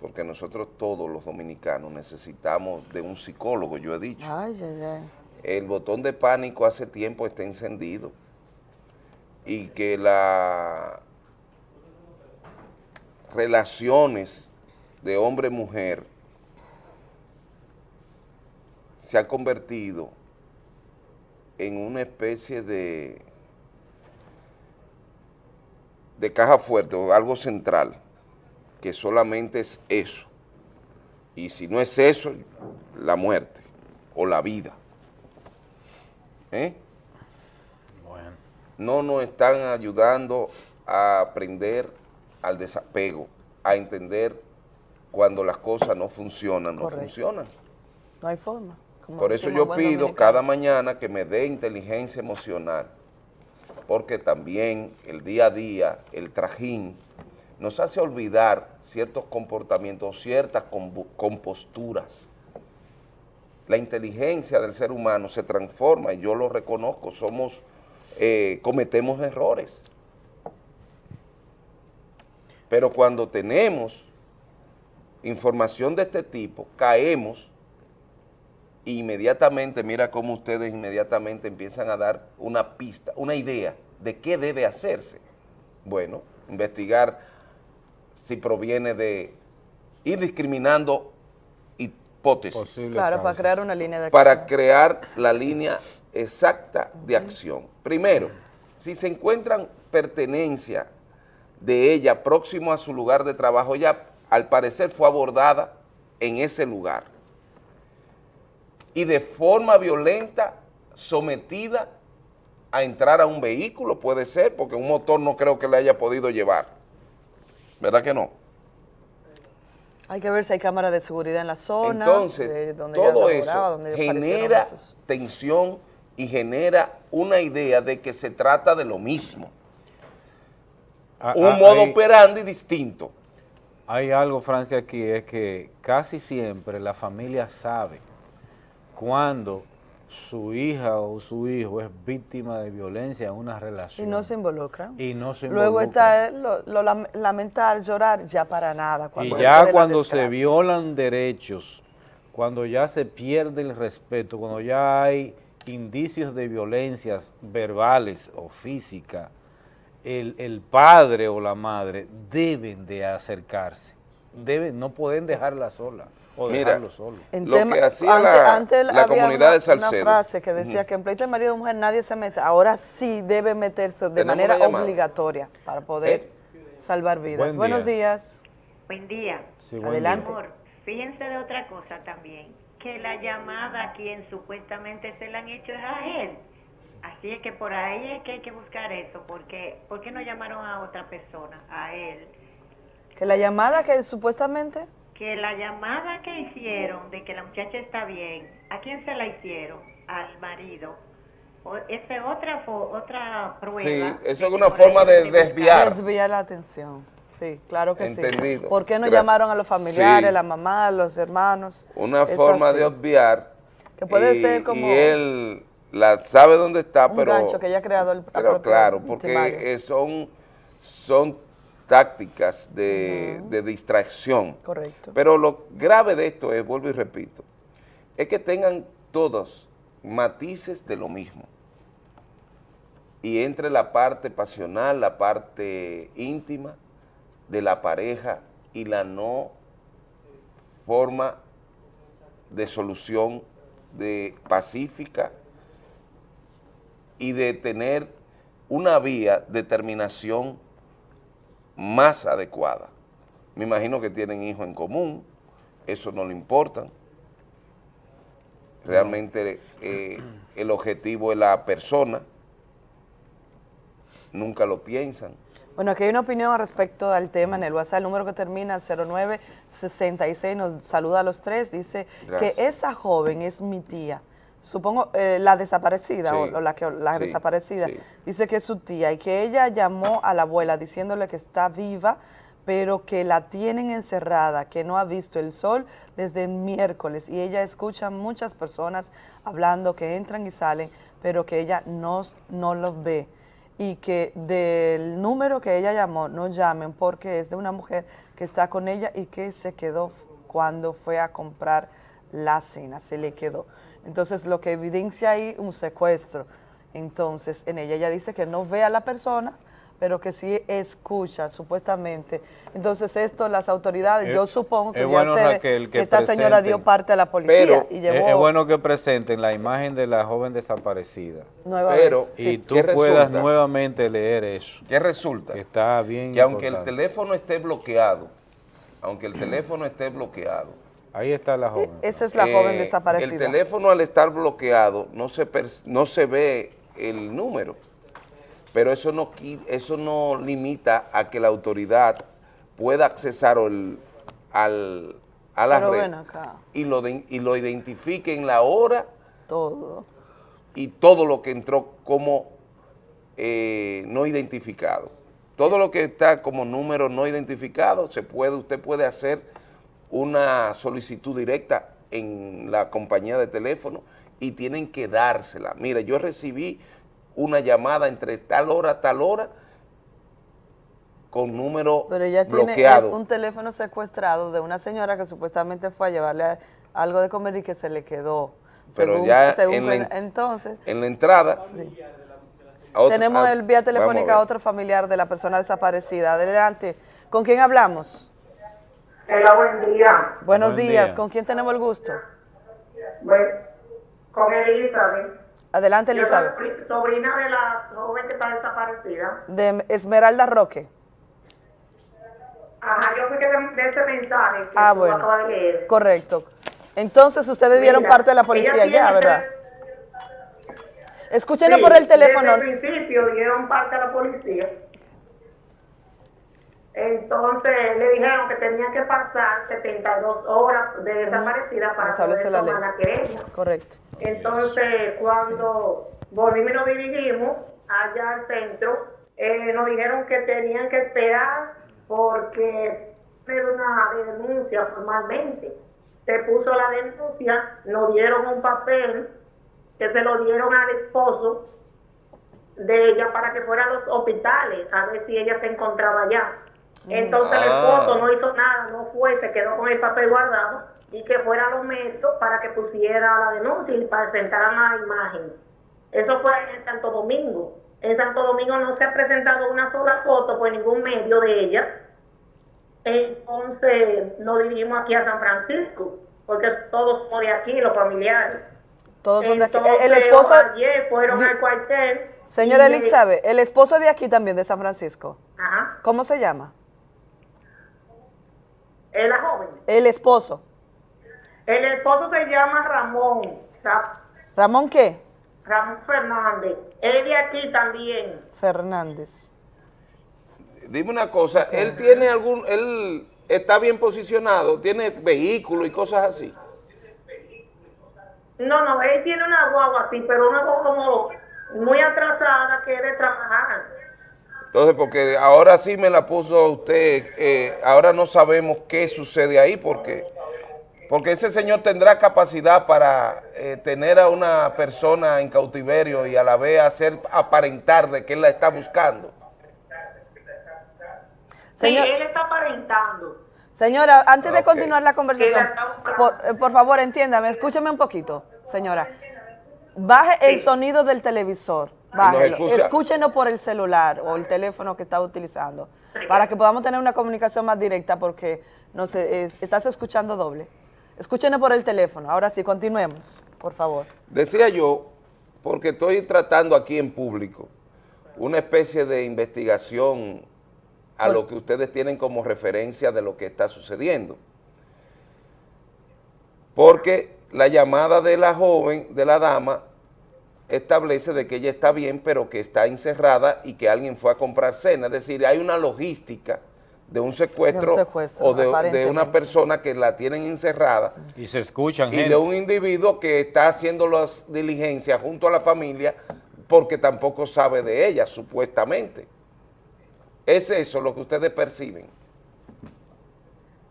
Porque nosotros todos los dominicanos necesitamos de un psicólogo, yo he dicho. Ay, ay, ay. El botón de pánico hace tiempo está encendido y que las relaciones de hombre-mujer se ha convertido en una especie de, de caja fuerte o algo central, que solamente es eso. Y si no es eso, la muerte o la vida. ¿Eh? No nos están ayudando a aprender al desapego, a entender cuando las cosas no funcionan, no Correcto. funcionan. No hay forma. como Por eso yo pido dominicano. cada mañana que me dé inteligencia emocional, porque también el día a día, el trajín, nos hace olvidar ciertos comportamientos, ciertas composturas. La inteligencia del ser humano se transforma y yo lo reconozco, somos, eh, cometemos errores. Pero cuando tenemos información de este tipo, caemos e inmediatamente, mira cómo ustedes inmediatamente empiezan a dar una pista, una idea de qué debe hacerse. Bueno, investigar si proviene de ir discriminando hipótesis. Claro, para crear una línea de acción. Para crear la línea exacta de acción. Primero, si se encuentran pertenencia de ella próximo a su lugar de trabajo, ella al parecer fue abordada en ese lugar y de forma violenta sometida a entrar a un vehículo, puede ser, porque un motor no creo que le haya podido llevar. ¿Verdad que no? Hay que ver si hay cámaras de seguridad en la zona. Entonces, de donde todo eso donde genera tensión y genera una idea de que se trata de lo mismo. Ah, un ah, modo hay- operandi distinto. Hay algo, Francia, aquí, es que casi siempre la familia sabe cuando su hija o su hijo es víctima de violencia en una Y relación. no se involucran. Y no se Luego está lo, lo lam- lamentar, llorar, ya para nada. Y Cuando ya ocurre la cuando se violan derechos, cuando ya se pierde el respeto, cuando ya hay indicios de violencias verbales o físicas, el, el padre o la madre deben de acercarse, deben, no pueden dejarla sola o Mira, dejarlo solo. En Lo tema- que hacía antes, la- antes la había comunidad una, de Salcedo. una frase que decía que en pleito de marido y mujer nadie se mete. Ahora sí debe meterse de Tenemos manera obligatoria para poder salvar vidas. Buen Buenos día. días. Buen día. Sí, buen Adelante. día. Amor, fíjense de otra cosa también, que la llamada a quien supuestamente se la han hecho es a él. Así es que por ahí es que hay que buscar eso, porque ¿por qué no llamaron a otra persona, a él? Que la llamada que supuestamente... Que la llamada que hicieron de que la muchacha está bien, ¿a quién se la hicieron? Al marido. O- Esa es otra, otra prueba. Sí, eso es una forma de desviar. Desviar la atención. Sí, claro que Entendido. sí. ¿Por qué no Gracias. llamaron a los familiares, Sí. la mamá, los hermanos? Una Es forma así. de obviar. Que puede y, ser como Y él la sabe dónde está, un pero... gancho que ella ha creado el Pero claro, porque eh, son, son tácticas de, de distracción. Correcto. Pero lo grave de esto es, vuelvo y repito, es que tengan todos matices de lo mismo. Y entre la parte pasional, la parte íntima de la pareja y la no forma de solución de pacífica y de tener una vía de terminación más adecuada. Me imagino que tienen hijos en común, eso no le importa. Realmente eh, el objetivo es la persona nunca lo piensan. Bueno, aquí hay una opinión respecto al tema en el WhatsApp, el número que termina 0966, nos saluda a los tres, dice Gracias. que esa joven es mi tía, supongo eh, la desaparecida Sí, o, o la, que, la sí, desaparecida, sí. dice que es su tía y que ella llamó a la abuela diciéndole que está viva, pero que la tienen encerrada, que no ha visto el sol desde el miércoles y ella escucha muchas personas hablando que entran y salen, pero que ella no, no los ve y que del número que ella llamó no llamen porque es de una mujer que está con ella y que se quedó cuando fue a comprar la cena, se le quedó. Entonces lo que evidencia ahí un secuestro. Entonces en ella ella dice que no ve a la persona, pero que sí escucha supuestamente. Entonces esto las autoridades, Es- yo supongo que es ya bueno, ustedes- Raquel, que esta señora dio presenten. parte a la policía y Es, llevó es bueno que presenten la imagen de la joven desaparecida. Nueva Pero, vez, y tú ¿qué puedas resulta? nuevamente leer eso. ¿Qué resulta? Que está bien Que aunque el teléfono esté bloqueado, aunque el teléfono esté bloqueado, Ahí está la joven. Esa es la joven eh, desaparecida. El teléfono al estar bloqueado no se, no se ve el número, pero eso no, eso no limita a que la autoridad pueda accesar al, al- a la Pero red ven acá. y lo, de- y lo identifique en la hora todo. y todo lo que entró como eh, no identificado. Todo lo que está como número no identificado, se puede, usted puede hacer una solicitud directa en la compañía de teléfono y tienen que dársela. Mire, yo recibí una llamada entre tal hora, tal hora, con número Pero ella tiene es un teléfono secuestrado de una señora que supuestamente fue a llevarle a- algo de comer y que se le quedó. Pero según, ya según en la entonces, En la entrada, otra- tenemos el vía telefónica a otro familiar de la persona desaparecida. Adelante. ¿Con quién hablamos? Hola, buen día. Buenos Buen días. día. ¿Con quién tenemos el gusto? Bueno, con Elizabeth. Adelante, Yo Elizabeth. soy pri- sobrina de la joven que está desaparecida. De Esmeralda Roque. Ajá, yo fui que de, de ese mensaje que Ah, bueno. acabas de leer. Correcto. Entonces ustedes dieron Mira, parte de la policía ya, ¿verdad? Escúchenos Sí, por el teléfono. Desde el principio dieron parte a la policía. Entonces le dijeron que tenían que pasar 72 horas de desaparecida para poder la tomar la querella. Correcto. Entonces, cuando volvimos y nos dirigimos allá al centro, eh, nos dijeron que tenían que esperar porque era una denuncia formalmente. Se puso la denuncia, nos dieron un papel que se lo dieron al esposo de ella para que fuera a los hospitales a ver si ella se encontraba allá. Entonces el Ah. esposo no hizo nada, no fue, se quedó con el papel guardado y que fuera a los médicos para que pusiera la denuncia y presentaran la imagen. Eso fue en Santo Domingo. En Santo Domingo no se ha presentado una sola foto por ningún medio de ella. Entonces nos dirigimos aquí a San Francisco, porque todos somos de aquí, los familiares. Todos son de aquí. Entonces, El esposo, Ayer fueron al cuartel. señora Elizabeth, el esposo de aquí también, de San Francisco. Ajá. ¿Cómo se llama? Es la joven. El esposo. El esposo se llama Ramón. Ra- ¿Ramón qué? Ramón Fernández. Él de aquí también. Fernández. Dime una cosa, ¿él tiene algún, él está bien posicionado, tiene vehículo y cosas así? No, no, él tiene una guagua así, pero una guagua como muy atrasada que debe trabajar. Entonces, porque ahora sí me la puso usted, eh, ahora no sabemos qué sucede ahí, porque porque ese señor tendrá capacidad para eh, tener a una persona en cautiverio y a la vez hacer aparentar de que él la está buscando. Señor- Sí, él está aparentando. Señora, antes de continuar la conversación, por, eh, por favor, entiéndame, escúcheme un poquito, señora. Baje el Sí. sonido del televisor, bájelo. Escúchenos por el celular o el teléfono que está utilizando, para que podamos tener una comunicación más directa, porque no sé, es- estás escuchando doble. Escúchenos por el teléfono. Ahora sí, continuemos, por favor. Decía yo, porque estoy tratando aquí en público, una especie de investigación a lo que ustedes tienen como referencia de lo que está sucediendo. Porque la llamada de la joven, de la dama, establece de que ella está bien, pero que está encerrada y que alguien fue a comprar cena. Es decir, hay una logística de un secuestro, De un secuestro, o de- una persona que la tienen encerrada Y se escuchan y gente. de un individuo que está haciendo las diligencias junto a la familia porque tampoco sabe de ella, supuestamente. ¿Es eso lo que ustedes perciben?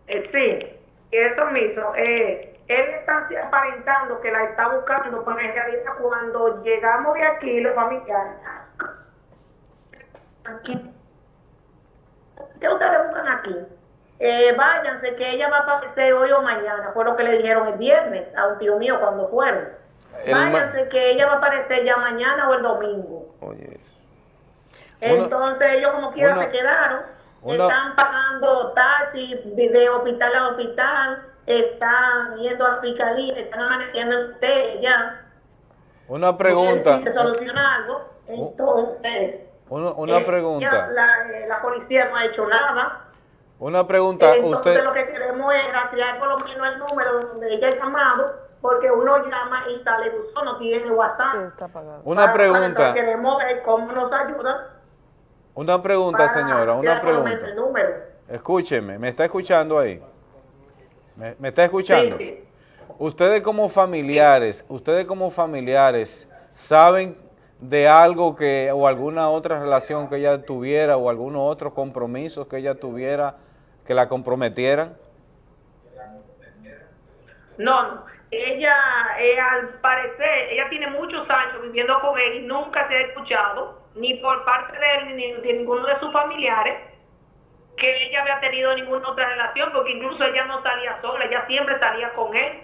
Eh, sí, eso mismo. Eh, él está aparentando que la está buscando, pero en realidad cuando llegamos de aquí, los familiares, aquí, ¿qué ustedes buscan aquí? Eh, váyanse, que ella va a aparecer hoy o mañana, fue lo que le dijeron el viernes a un tío mío cuando fueron. El Váyanse, que ella va a aparecer ya mañana o el domingo. Oye, Entonces ellos como quiera una- se quedaron, una- están pagando taxi de hospital a hospital, están yendo a fiscalía, están amaneciendo en ustedes ya. Una pregunta, Se soluciona algo, entonces... una, una eh, pregunta, ya la, eh, la policía no ha hecho nada. una pregunta. Entonces Usted, lo que queremos es rastrear por lo menos el número donde ella ha llamado, porque uno llama y sale buzón, no tiene WhatsApp. Sí, está apagado. Una pregunta. queremos ver cómo nos ayuda una pregunta, señora, una pregunta. el número. Escúcheme, ¿me está escuchando ahí? ¿Me, me está escuchando? Sí, sí. Ustedes como familiares, ustedes como familiares, ¿saben de algo que, o alguna otra relación que ella tuviera, o algunos otros compromisos que ella tuviera que la comprometieran? No, no. Ella, eh, al parecer, ella tiene muchos años viviendo con él y nunca se ha escuchado, ni por parte de él ni de ninguno de sus familiares, que ella había tenido ninguna otra relación, porque incluso ella no salía sola, ella siempre salía con él.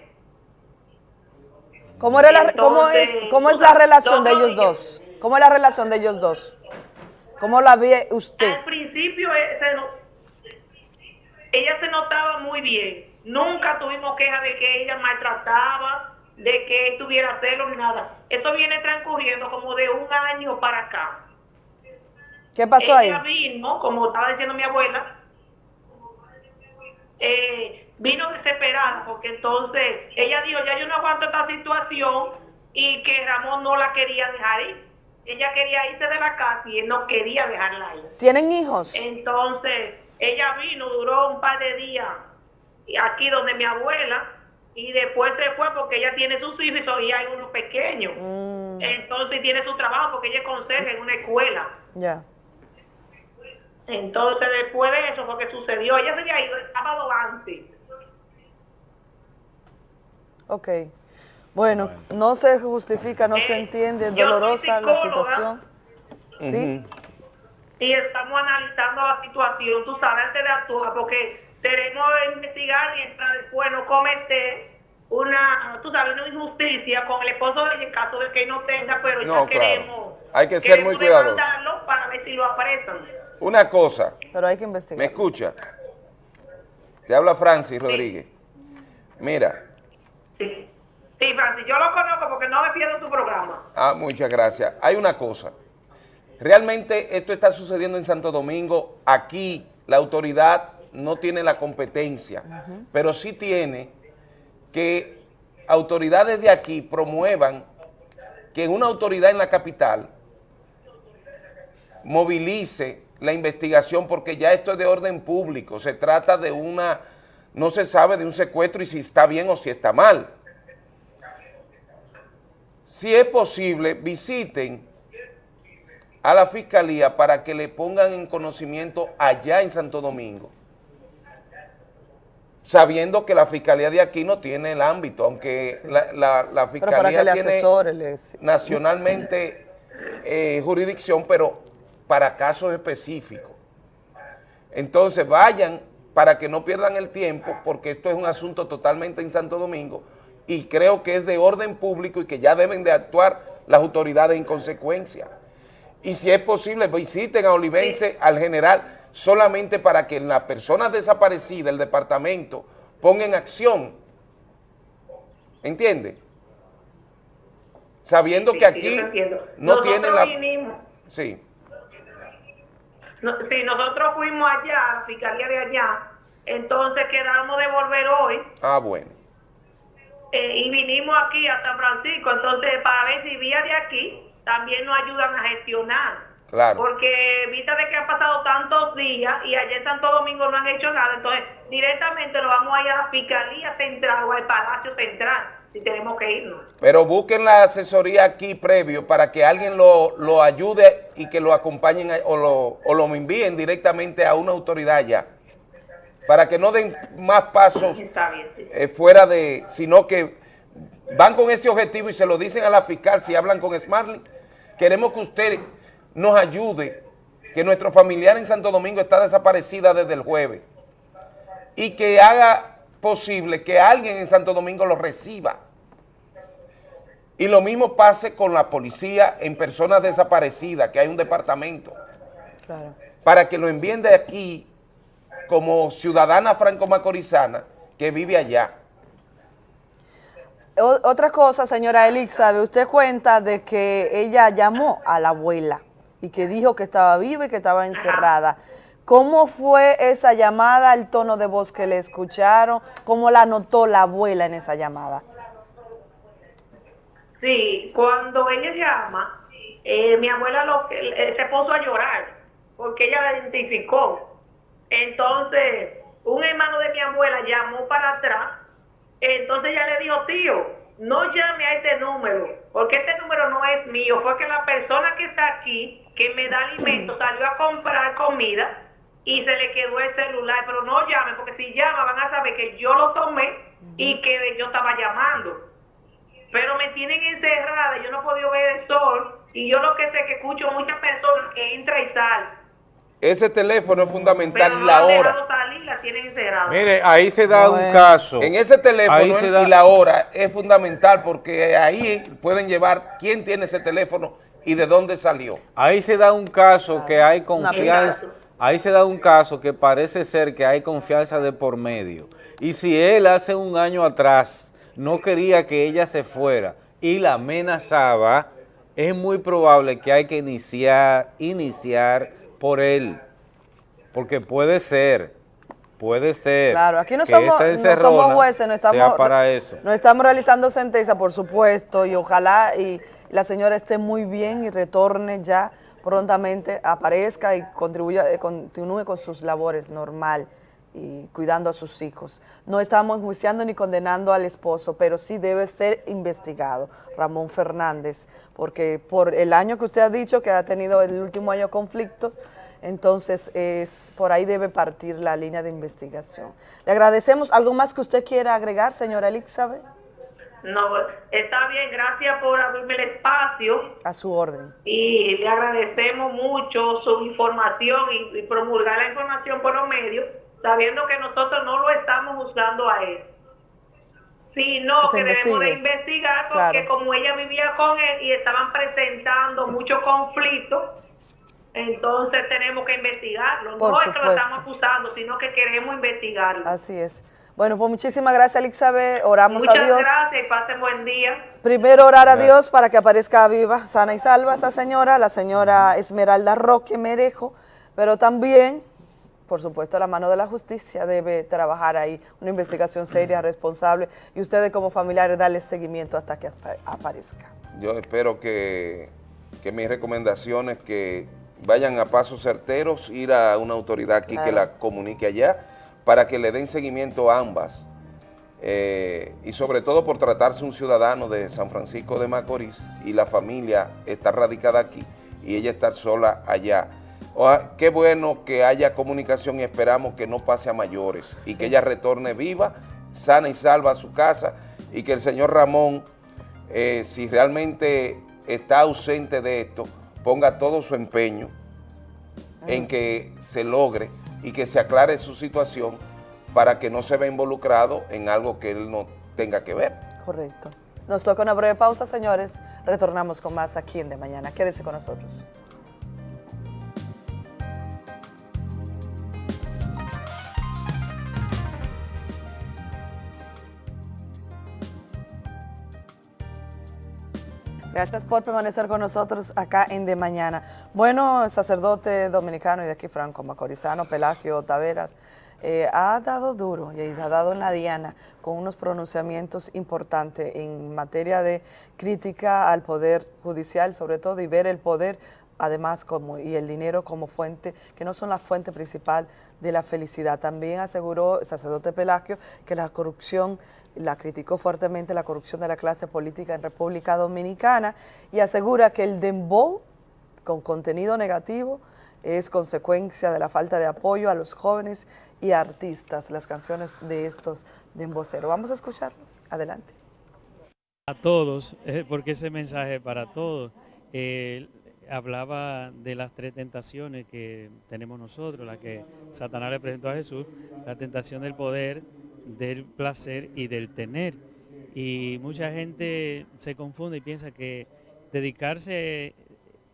¿Cómo, era la, cómo, es, ¿Cómo es la relación de ellos dos? ¿Cómo es la relación de ellos dos? ¿Cómo la ve usted? Al principio eh, se no- ella se notaba muy bien. Nunca tuvimos queja de que ella maltrataba, de que él tuviera celos ni nada. Eso viene transcurriendo como de un año para acá. ¿Qué pasó ahí? Ella vino, como estaba diciendo mi abuela, eh, vino desesperada porque entonces ella dijo, ya yo no aguanto esta situación y que Ramón no la quería dejar ir. Ella quería irse de la casa y él no quería dejarla ir. ¿Tienen hijos? Entonces, ella vino, duró un par de días aquí donde mi abuela y después se fue porque ella tiene sus hijos y hay uno pequeño. Mm, Entonces tiene su trabajo porque ella es conserje en una escuela. ya. Entonces después de eso fue que sucedió. Ella se había ido el sábado antes. Ok. Bueno, no se justifica, no se entiende, es Eh, yo soy dolorosa la situación. Sí. y estamos analizando la situación, tú sabes, antes de actuar, porque tenemos que investigar y para después no cometer una, tú sabes, una injusticia con el esposo de ella en caso de que no tenga, pero ya No, claro. queremos, Hay que ser muy cuidadosos. para ver si lo apresan. Una cosa, Pero hay que investigar. ¿me escucha? Te habla Francis Rodríguez. Mira, Sí, Francis, yo lo conozco porque no me pierdo su programa. Ah, muchas gracias. Hay una cosa. Realmente esto está sucediendo en Santo Domingo. Aquí la autoridad no tiene la competencia, pero sí tiene que autoridades de aquí promuevan que una autoridad en la capital movilice la investigación porque ya esto es de orden público. Se trata de una, no se sabe de un secuestro y si está bien o si está mal. Si es posible, visiten a la fiscalía para que le pongan en conocimiento allá en Santo Domingo, sabiendo que la fiscalía de aquí no tiene el ámbito, aunque la, fiscalía tiene nacionalmente eh, jurisdicción, pero para casos específicos. Entonces vayan para que no pierdan el tiempo, porque esto es un asunto totalmente en Santo Domingo y creo que es de orden público y que ya deben de actuar las autoridades en consecuencia. Y si es posible, visiten a Olivense, al general, solamente para que las personas desaparecidas del departamento pongan acción. ¿Entiende? Sabiendo Sí, que aquí no Nosotros tienen la... vinimos- Sí. No, sí, nosotros fuimos allá, a la fiscalía de allá, entonces quedamos de volver hoy. Ah, bueno. eh, y vinimos aquí a San Francisco, entonces para ver si vía de aquí también nos ayudan a gestionar. Claro. Porque vista de que han pasado tantos días y allá en Santo Domingo no han hecho nada, entonces directamente nos vamos a ir a la Fiscalía Central o al Palacio Central, si tenemos que irnos. Pero busquen la asesoría aquí previo para que alguien lo, lo ayude y que lo acompañen a- o lo, o lo envíen directamente a una autoridad ya. Para que no den más pasos Está bien, sí. eh, fuera de, sino que van con ese objetivo y se lo dicen a la fiscal si hablan con Smartly. Queremos que usted nos ayude, que nuestro familiar en Santo Domingo está desaparecida desde el jueves y que haga posible que alguien en Santo Domingo lo reciba. Y lo mismo pase con la policía en personas desaparecidas, que hay un departamento, Claro. para que lo envíen de aquí como ciudadana franco-macorizana que vive allá. O- otra cosa, señora Elixabe, usted cuenta de que ella llamó a la abuela y que dijo que estaba viva y que estaba encerrada. ¿Cómo fue esa llamada, el tono de voz que le escucharon? ¿Cómo la notó la abuela en esa llamada? Sí, cuando ella llama, eh, mi abuela lo, eh, se puso a llorar porque ella la identificó. Entonces, un hermano de mi abuela llamó para atrás, entonces ella le dijo, tío, no llame a este número, porque este número no es mío, fue que la persona que está aquí, que me da alimento, salió a comprar comida y se le quedó el celular, pero no llamen, porque si llaman van a saber que yo lo tomé y que yo estaba llamando pero me tienen encerrada, yo no he podido ver el sol y yo lo que sé es que escucho muchas personas que entra y sal, Ese teléfono es fundamental pero no la hora. salir, la tienen encerrada. Mire, ahí se da un caso. En ese teléfono se da- y la hora es fundamental porque ahí pueden llevar quién tiene ese teléfono y de dónde salió. Ahí se da un caso que hay confianza. Ahí se da un caso que parece ser que hay confianza de por medio. Y si él hace un año atrás no quería que ella se fuera y la amenazaba, es muy probable que hay que iniciar, iniciar por él. Porque puede ser, puede ser. Claro, aquí no somos, no somos jueces, no estamos, para eso. no estamos realizando sentencia, por supuesto, y ojalá y la señora esté muy bien y retorne ya prontamente, aparezca y contribuya, eh, continúe con sus labores normal y cuidando a sus hijos. No estamos enjuiciando ni condenando al esposo, pero sí debe ser investigado, Ramón Fernández, porque por el año que usted ha dicho que ha tenido el último año conflictos, entonces es por ahí debe partir la línea de investigación. Le agradecemos. ¿Algo más que usted quiera agregar, señora Elixabe? No, está bien, gracias por abrirme el espacio A su orden. y le agradecemos mucho su información y, y promulgar la información por los medios, sabiendo que nosotros no lo estamos juzgando a él, sino Que debemos de investigar porque Claro. como ella vivía con él y estaban presentando muchos conflictos, entonces tenemos que investigarlo. Por no es que lo estamos acusando, sino que queremos investigarlo. Así es. Bueno, pues muchísimas gracias, Elixabe. Oramos Muchas a Dios. gracias y pasen buen día. Primero orar a Dios para que aparezca viva, sana y salva esa señora, la señora Esmeralda Roque Merejo, pero también, por supuesto, la mano de la justicia debe trabajar ahí, una investigación seria, responsable, y ustedes como familiares darle seguimiento hasta que apa- aparezca. Yo espero que, que mis recomendaciones que vayan a pasos certeros, ir a una autoridad aquí que la comunique allá, para que le den seguimiento a ambas. Eh, y sobre todo por tratarse un ciudadano de San Francisco de Macorís y la familia está radicada aquí y ella estar sola allá. Qué bueno que haya comunicación y esperamos que no pase a mayores y que ella retorne viva, sana y salva a su casa y que el señor Ramón, eh, si realmente está ausente de esto, ponga todo su empeño en que se logre y que se aclare su situación para que no se vea involucrado en algo que él no tenga que ver. Correcto. Nos toca una breve pausa, señores. Retornamos con más aquí en De Mañana. Quédese con nosotros. Gracias por permanecer con nosotros acá en De Mañana. Bueno, el sacerdote dominicano y de aquí franco macorizano, Pelagio Taveras, eh, ha dado duro y ha dado en la diana con unos pronunciamientos importantes en materia de crítica al poder judicial sobre todo y ver el poder además como y el dinero como fuente, que no son la fuente principal de la felicidad. También aseguró el sacerdote Pelagio que la corrupción, la criticó fuertemente la corrupción de la clase política en República Dominicana y asegura que el dembow con contenido negativo es consecuencia de la falta de apoyo a los jóvenes y artistas, las canciones de estos demboceros. Vamos a escucharlo. Adelante. A todos, eh, porque ese mensaje para todos. Eh, hablaba de las tres tentaciones que tenemos nosotros, la que Satanás le presentó a Jesús, la tentación del poder, del placer y del tener. Y mucha gente se confunde y piensa que dedicarse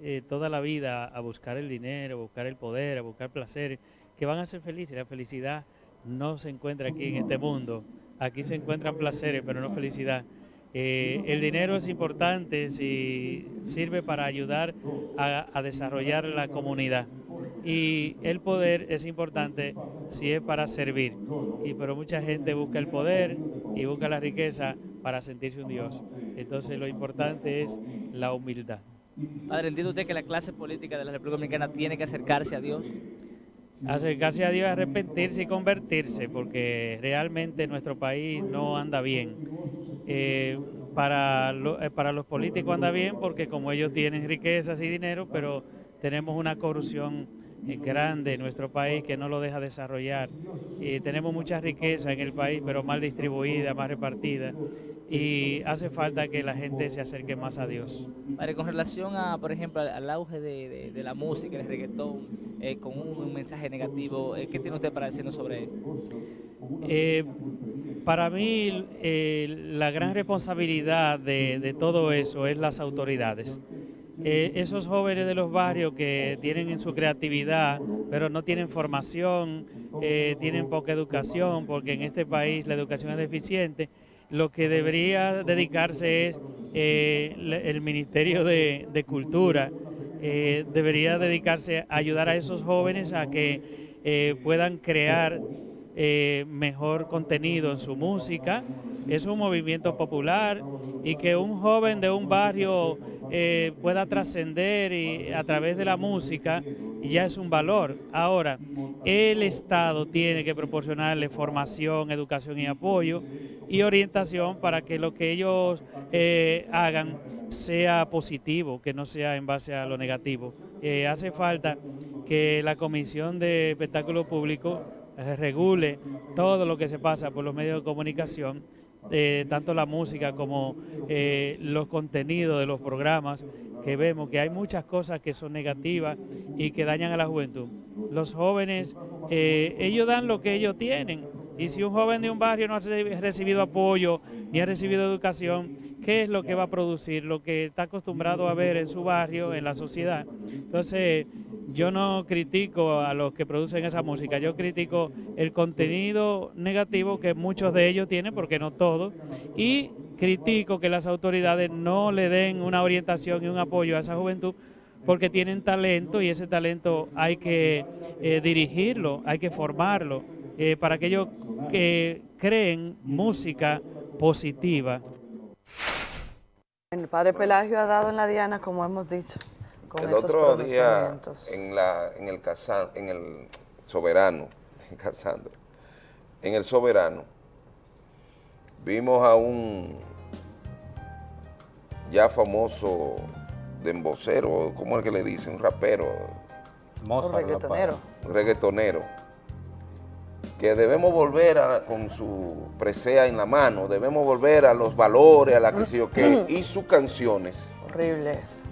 eh, toda la vida a buscar el dinero, a buscar el poder, a buscar placer, que van a ser felices. La felicidad no se encuentra aquí en este mundo. Aquí se encuentran placeres, pero no felicidad. Eh, el dinero es importante si sirve para ayudar a, desarrollar la comunidad y el poder es importante si es para servir. Y pero mucha gente busca el poder y busca la riqueza para sentirse un Dios. Entonces lo importante es la humildad. Padre, ¿entiende usted que la clase política de la República Dominicana tiene que acercarse a Dios? Acercarse a Dios, arrepentirse y convertirse, porque realmente nuestro país no anda bien eh, para, eh, para los políticos anda bien porque como ellos tienen riquezas y dinero, pero tenemos una corrupción eh, grande en nuestro país que no lo deja desarrollar. Y tenemos mucha riqueza en el país, pero mal distribuida, mal repartida. Y hace falta que la gente se acerque más a Dios. con relación a, por ejemplo, al auge de, la música, el reggaetón, con un, mensaje negativo, ¿qué tiene usted para decirnos sobre esto? Para mí eh, la gran responsabilidad de, todo eso es las autoridades. Eh, esos jóvenes de los barrios que tienen en su creatividad, pero no tienen formación, eh, tienen poca educación, porque en este país la educación es deficiente, lo que debería dedicarse es el Ministerio de, de Cultura, debería dedicarse a ayudar a esos jóvenes a que puedan crear eh, mejor contenido en su música. Es un movimiento popular y que un joven de un barrio eh, pueda trascender a través de la música ya es un valor. Ahora, el Estado tiene que proporcionarle formación, educación y apoyo y orientación para que lo que ellos eh, hagan sea positivo, que no sea en base a lo negativo. hace falta que la Comisión de Espectáculo Público regule todo lo que se pasa por los medios de comunicación, eh, tanto la música como eh, los contenidos de los programas, que vemos que hay muchas cosas que son negativas y que dañan a la juventud. Los jóvenes, ellos dan lo que ellos tienen, y si un joven de un barrio no ha recibido apoyo ni ha recibido educación, ¿qué es lo que va a producir? Lo que está acostumbrado a ver en su barrio, en la sociedad. Entonces, yo no critico a los que producen esa música, yo critico el contenido negativo que muchos de ellos tienen, porque no todos, y critico que las autoridades no le den una orientación y un apoyo a esa juventud porque tienen talento y ese talento hay que eh, dirigirlo, hay que formarlo, eh, para que ellos creen música positiva. El padre Pelagio ha dado en la diana, como hemos dicho el otro día en, la, en, el, en el Soberano, en el Soberano, vimos a un ya famoso dembocero, ¿cómo es que le dicen? Un rapero. un reggaetonero. Un reggaetonero. Que debemos volver a, con su presea en la mano, debemos volver a los valores, a la que sé qué, y sus canciones. Horribles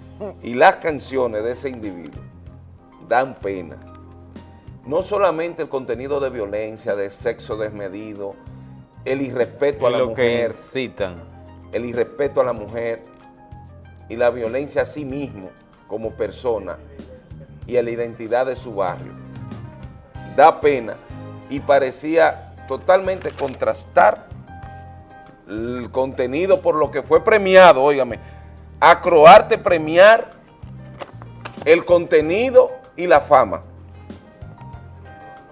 y las canciones de ese individuo dan pena. No solamente el contenido de violencia, de sexo desmedido, el irrespeto a la mujer, el irrespeto a la mujer y la violencia a sí mismo como persona y a la identidad de su barrio. Da pena y parecía totalmente contrastar el contenido por lo que fue premiado, óigame, acroarte premiar el contenido y la fama.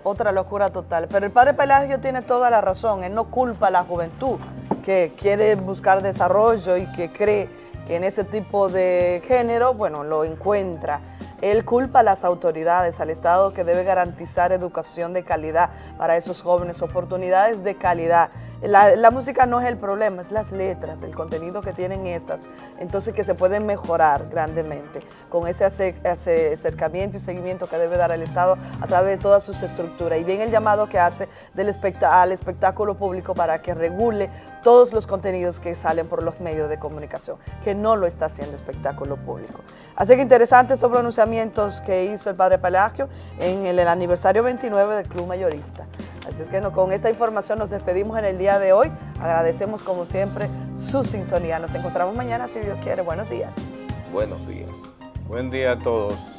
otra locura total. Pero el padre Pelagio tiene toda la razón, él no culpa a la juventud que quiere buscar desarrollo y que cree que en ese tipo de género, bueno, lo encuentra. Él culpa a las autoridades, al Estado que debe garantizar educación de calidad para esos jóvenes, oportunidades de calidad. La, música no es el problema, es las letras, el contenido que tienen estas, entonces que se pueden mejorar grandemente con ese acercamiento y seguimiento que debe dar el Estado a través de todas sus estructuras. Y bien el llamado que hace al espectáculo público para que regule todos los contenidos que salen por los medios de comunicación, que no lo está haciendo espectáculo público. Así que interesante estos pronunciamientos que hizo el padre Pelagio en el, el aniversario 29 del Club Mayorista. Así es que no, con esta información nos despedimos en el día de hoy. Agradecemos como siempre su sintonía. Nos encontramos mañana si Dios quiere. Buenos días. Buenos días. Buen día a todos.